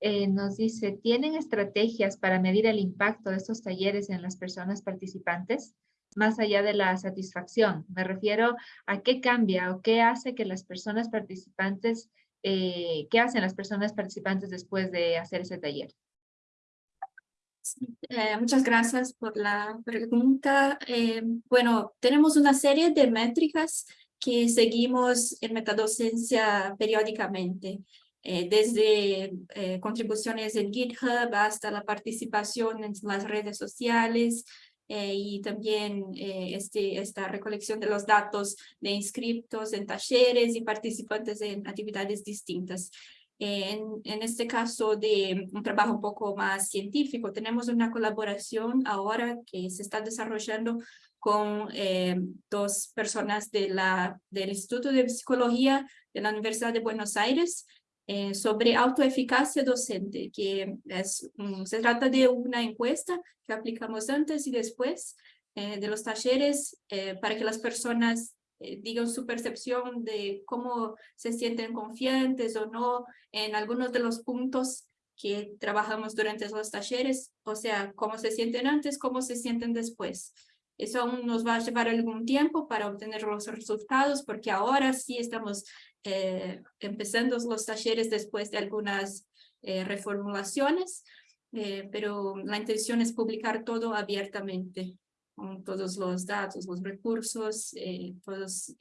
Eh, nos dice, ¿tienen estrategias para medir el impacto de estos talleres en las personas participantes? Más allá de la satisfacción, me refiero a qué cambia o qué hace que las personas participantes, qué hacen las personas participantes después de hacer ese taller. Eh, muchas gracias por la pregunta. Eh, bueno, tenemos una serie de métricas que seguimos en metadocencia periódicamente, eh, desde contribuciones en GitHub hasta la participación en las redes sociales y también este, esta recolección de los datos de inscriptos en talleres y participantes en actividades distintas. En, en, este caso de un trabajo un poco más científico, tenemos una colaboración ahora que se está desarrollando con eh, dos personas de la, del Instituto de Psicología de la Universidad de Buenos Aires eh, sobre autoeficacia docente, que es, se trata de una encuesta que aplicamos antes y después eh, de los talleres eh, para que las personas digan su percepción de cómo se sienten confiantes o no en algunos de los puntos que trabajamos durante los talleres, o sea, cómo se sienten antes, cómo se sienten después. Eso aún nos va a llevar algún tiempo para obtener los resultados, porque ahora sí estamos eh, empezando los talleres después de algunas eh, reformulaciones, eh, pero la intención es publicar todo abiertamente, con todos los datos, los recursos, todos,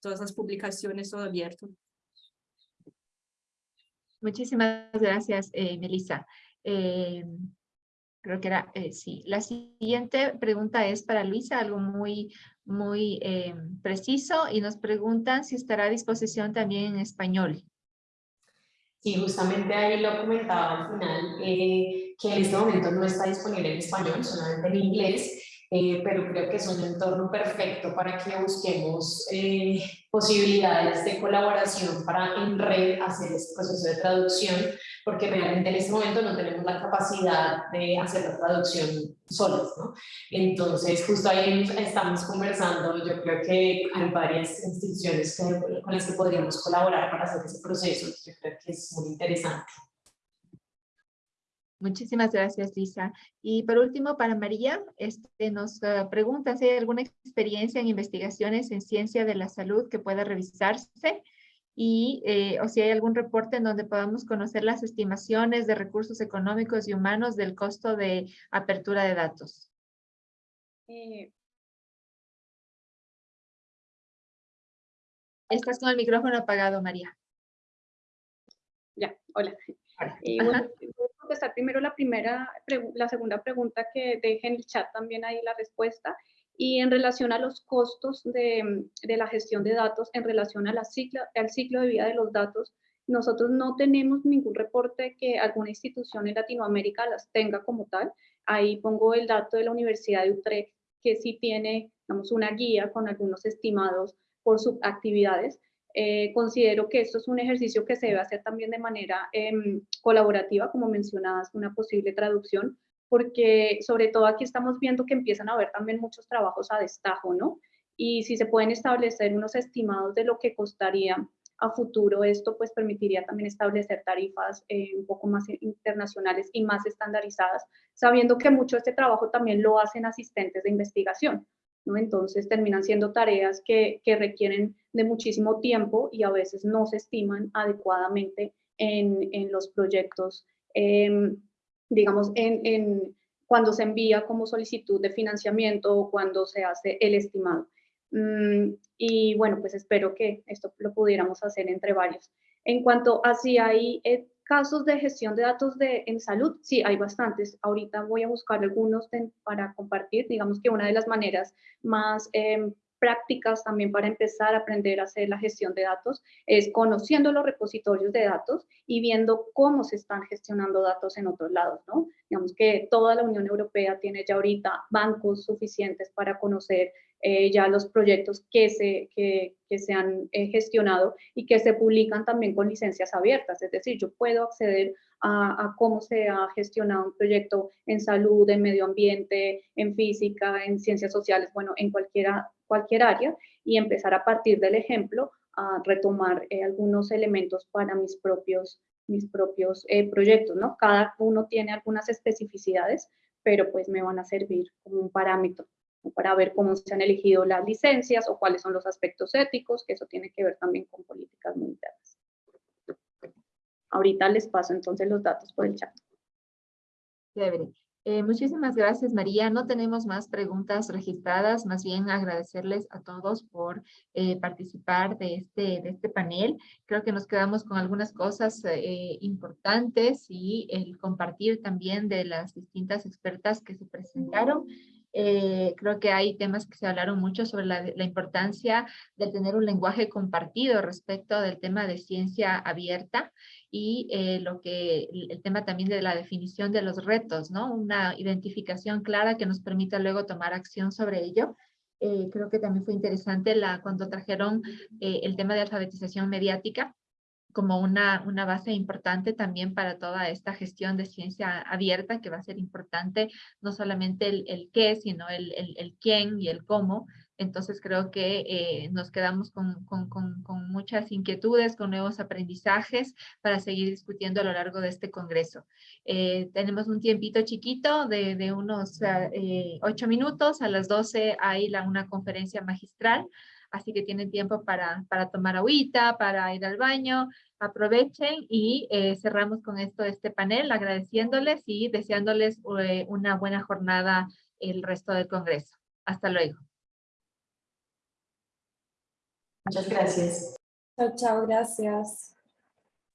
todas las publicaciones, todo abierto. Muchísimas gracias, Melissa. creo que era, sí. La siguiente pregunta es para Luisa, algo muy muy eh, preciso y nos preguntan si estará a disposición también en español. Sí, justamente ahí lo comentaba al final, eh, que en este momento no está disponible en español, solamente en inglés, eh, pero creo que es un entorno perfecto para que busquemos eh, posibilidades de colaboración para en red hacer este proceso de traducción, porque realmente en este momento no tenemos la capacidad de hacer la traducción solos, ¿no? Entonces, justo ahí estamos conversando, yo creo que hay varias instituciones con las que podríamos colaborar para hacer ese proceso, yo creo que es muy interesante. Muchísimas gracias, Lisa. Y por último, para María, este, nos uh, pregunta si hay alguna experiencia en investigaciones en ciencia de la salud que pueda revisarse y eh, o si hay algún reporte en donde podamos conocer las estimaciones de recursos económicos y humanos del costo de apertura de datos. Eh, Estás con el micrófono apagado, María. Ya, hola. Y bueno, contestar primero la primera, la segunda pregunta que deje en el chat también ahí la respuesta. Y en relación a los costos de, de la gestión de datos, en relación a la ciclo, al ciclo de vida de los datos, nosotros no tenemos ningún reporte que alguna institución en Latinoamérica las tenga como tal. Ahí pongo el dato de la Universidad de Utrecht, que sí tiene, digamos, una guía con algunos estimados por subactividades, eh, considero que esto es un ejercicio que se debe hacer también de manera em, colaborativa, como mencionabas, una posible traducción, porque sobre todo aquí estamos viendo que empiezan a haber también muchos trabajos a destajo, ¿no? Y si se pueden establecer unos estimados de lo que costaría a futuro esto, pues permitiría también establecer tarifas eh, un poco más internacionales y más estandarizadas, sabiendo que mucho de este trabajo también lo hacen asistentes de investigación. Entonces terminan siendo tareas que, requieren de muchísimo tiempo y a veces no se estiman adecuadamente en, los proyectos, em, digamos, en, cuando se envía como solicitud de financiamiento o cuando se hace el estimado. Mm, y bueno, pues espero que esto lo pudiéramos hacer entre varios. En cuanto a si hay eh, casos de gestión de datos de, en salud, sí, hay bastantes. Ahorita voy a buscar algunos para compartir. Digamos que una de las maneras más em, prácticas también para empezar a aprender a hacer la gestión de datos es conociendo los repositorios de datos y viendo cómo se están gestionando datos en otros lados, ¿no? Digamos que toda la Unión Europea tiene ya ahorita bancos suficientes para conocer eh, ya los proyectos que se, que, que se han eh, gestionado y que se publican también con licencias abiertas, es decir, yo puedo acceder a, cómo se ha gestionado un proyecto en salud, en medio ambiente, en física, en ciencias sociales, bueno, en cualquiera, cualquier área y empezar a partir del ejemplo a retomar eh, algunos elementos para mis propios, mis propios proyectos, ¿no? Cada uno tiene algunas especificidades, pero pues me van a servir como un parámetro para ver cómo se han elegido las licencias o cuáles son los aspectos éticos, que eso tiene que ver también con políticas muy. Ahorita les paso entonces los datos por el chat. Eh, muchísimas gracias, María. No tenemos más preguntas registradas, más bien agradecerles a todos por eh, participar de este, de este panel. Creo que nos quedamos con algunas cosas eh, importantes y el compartir también de las distintas expertas que se presentaron. Eh, creo que hay temas que se hablaron mucho sobre la, importancia de tener un lenguaje compartido respecto del tema de ciencia abierta y eh, lo que, el tema también de la definición de los retos, ¿no? Una identificación clara que nos permita luego tomar acción sobre ello. Eh, creo que también fue interesante la, cuando trajeron el tema de alfabetización mediática, como una, una base importante también para toda esta gestión de ciencia abierta que va a ser importante no solamente el, el qué, sino el, el, el quién y el cómo, entonces creo que eh, nos quedamos con, con, con, muchas inquietudes, con nuevos aprendizajes para seguir discutiendo a lo largo de este congreso. Eh, tenemos un tiempito chiquito de, de unos eh, ocho minutos. A las doce hay la, una conferencia magistral, así que tienen tiempo para, para tomar agüita, para ir al baño. Aprovechen y eh, cerramos con esto este panel agradeciéndoles y deseándoles eh, una buena jornada el resto del congreso. Hasta luego. Muchas gracias. Chao, chao, gracias.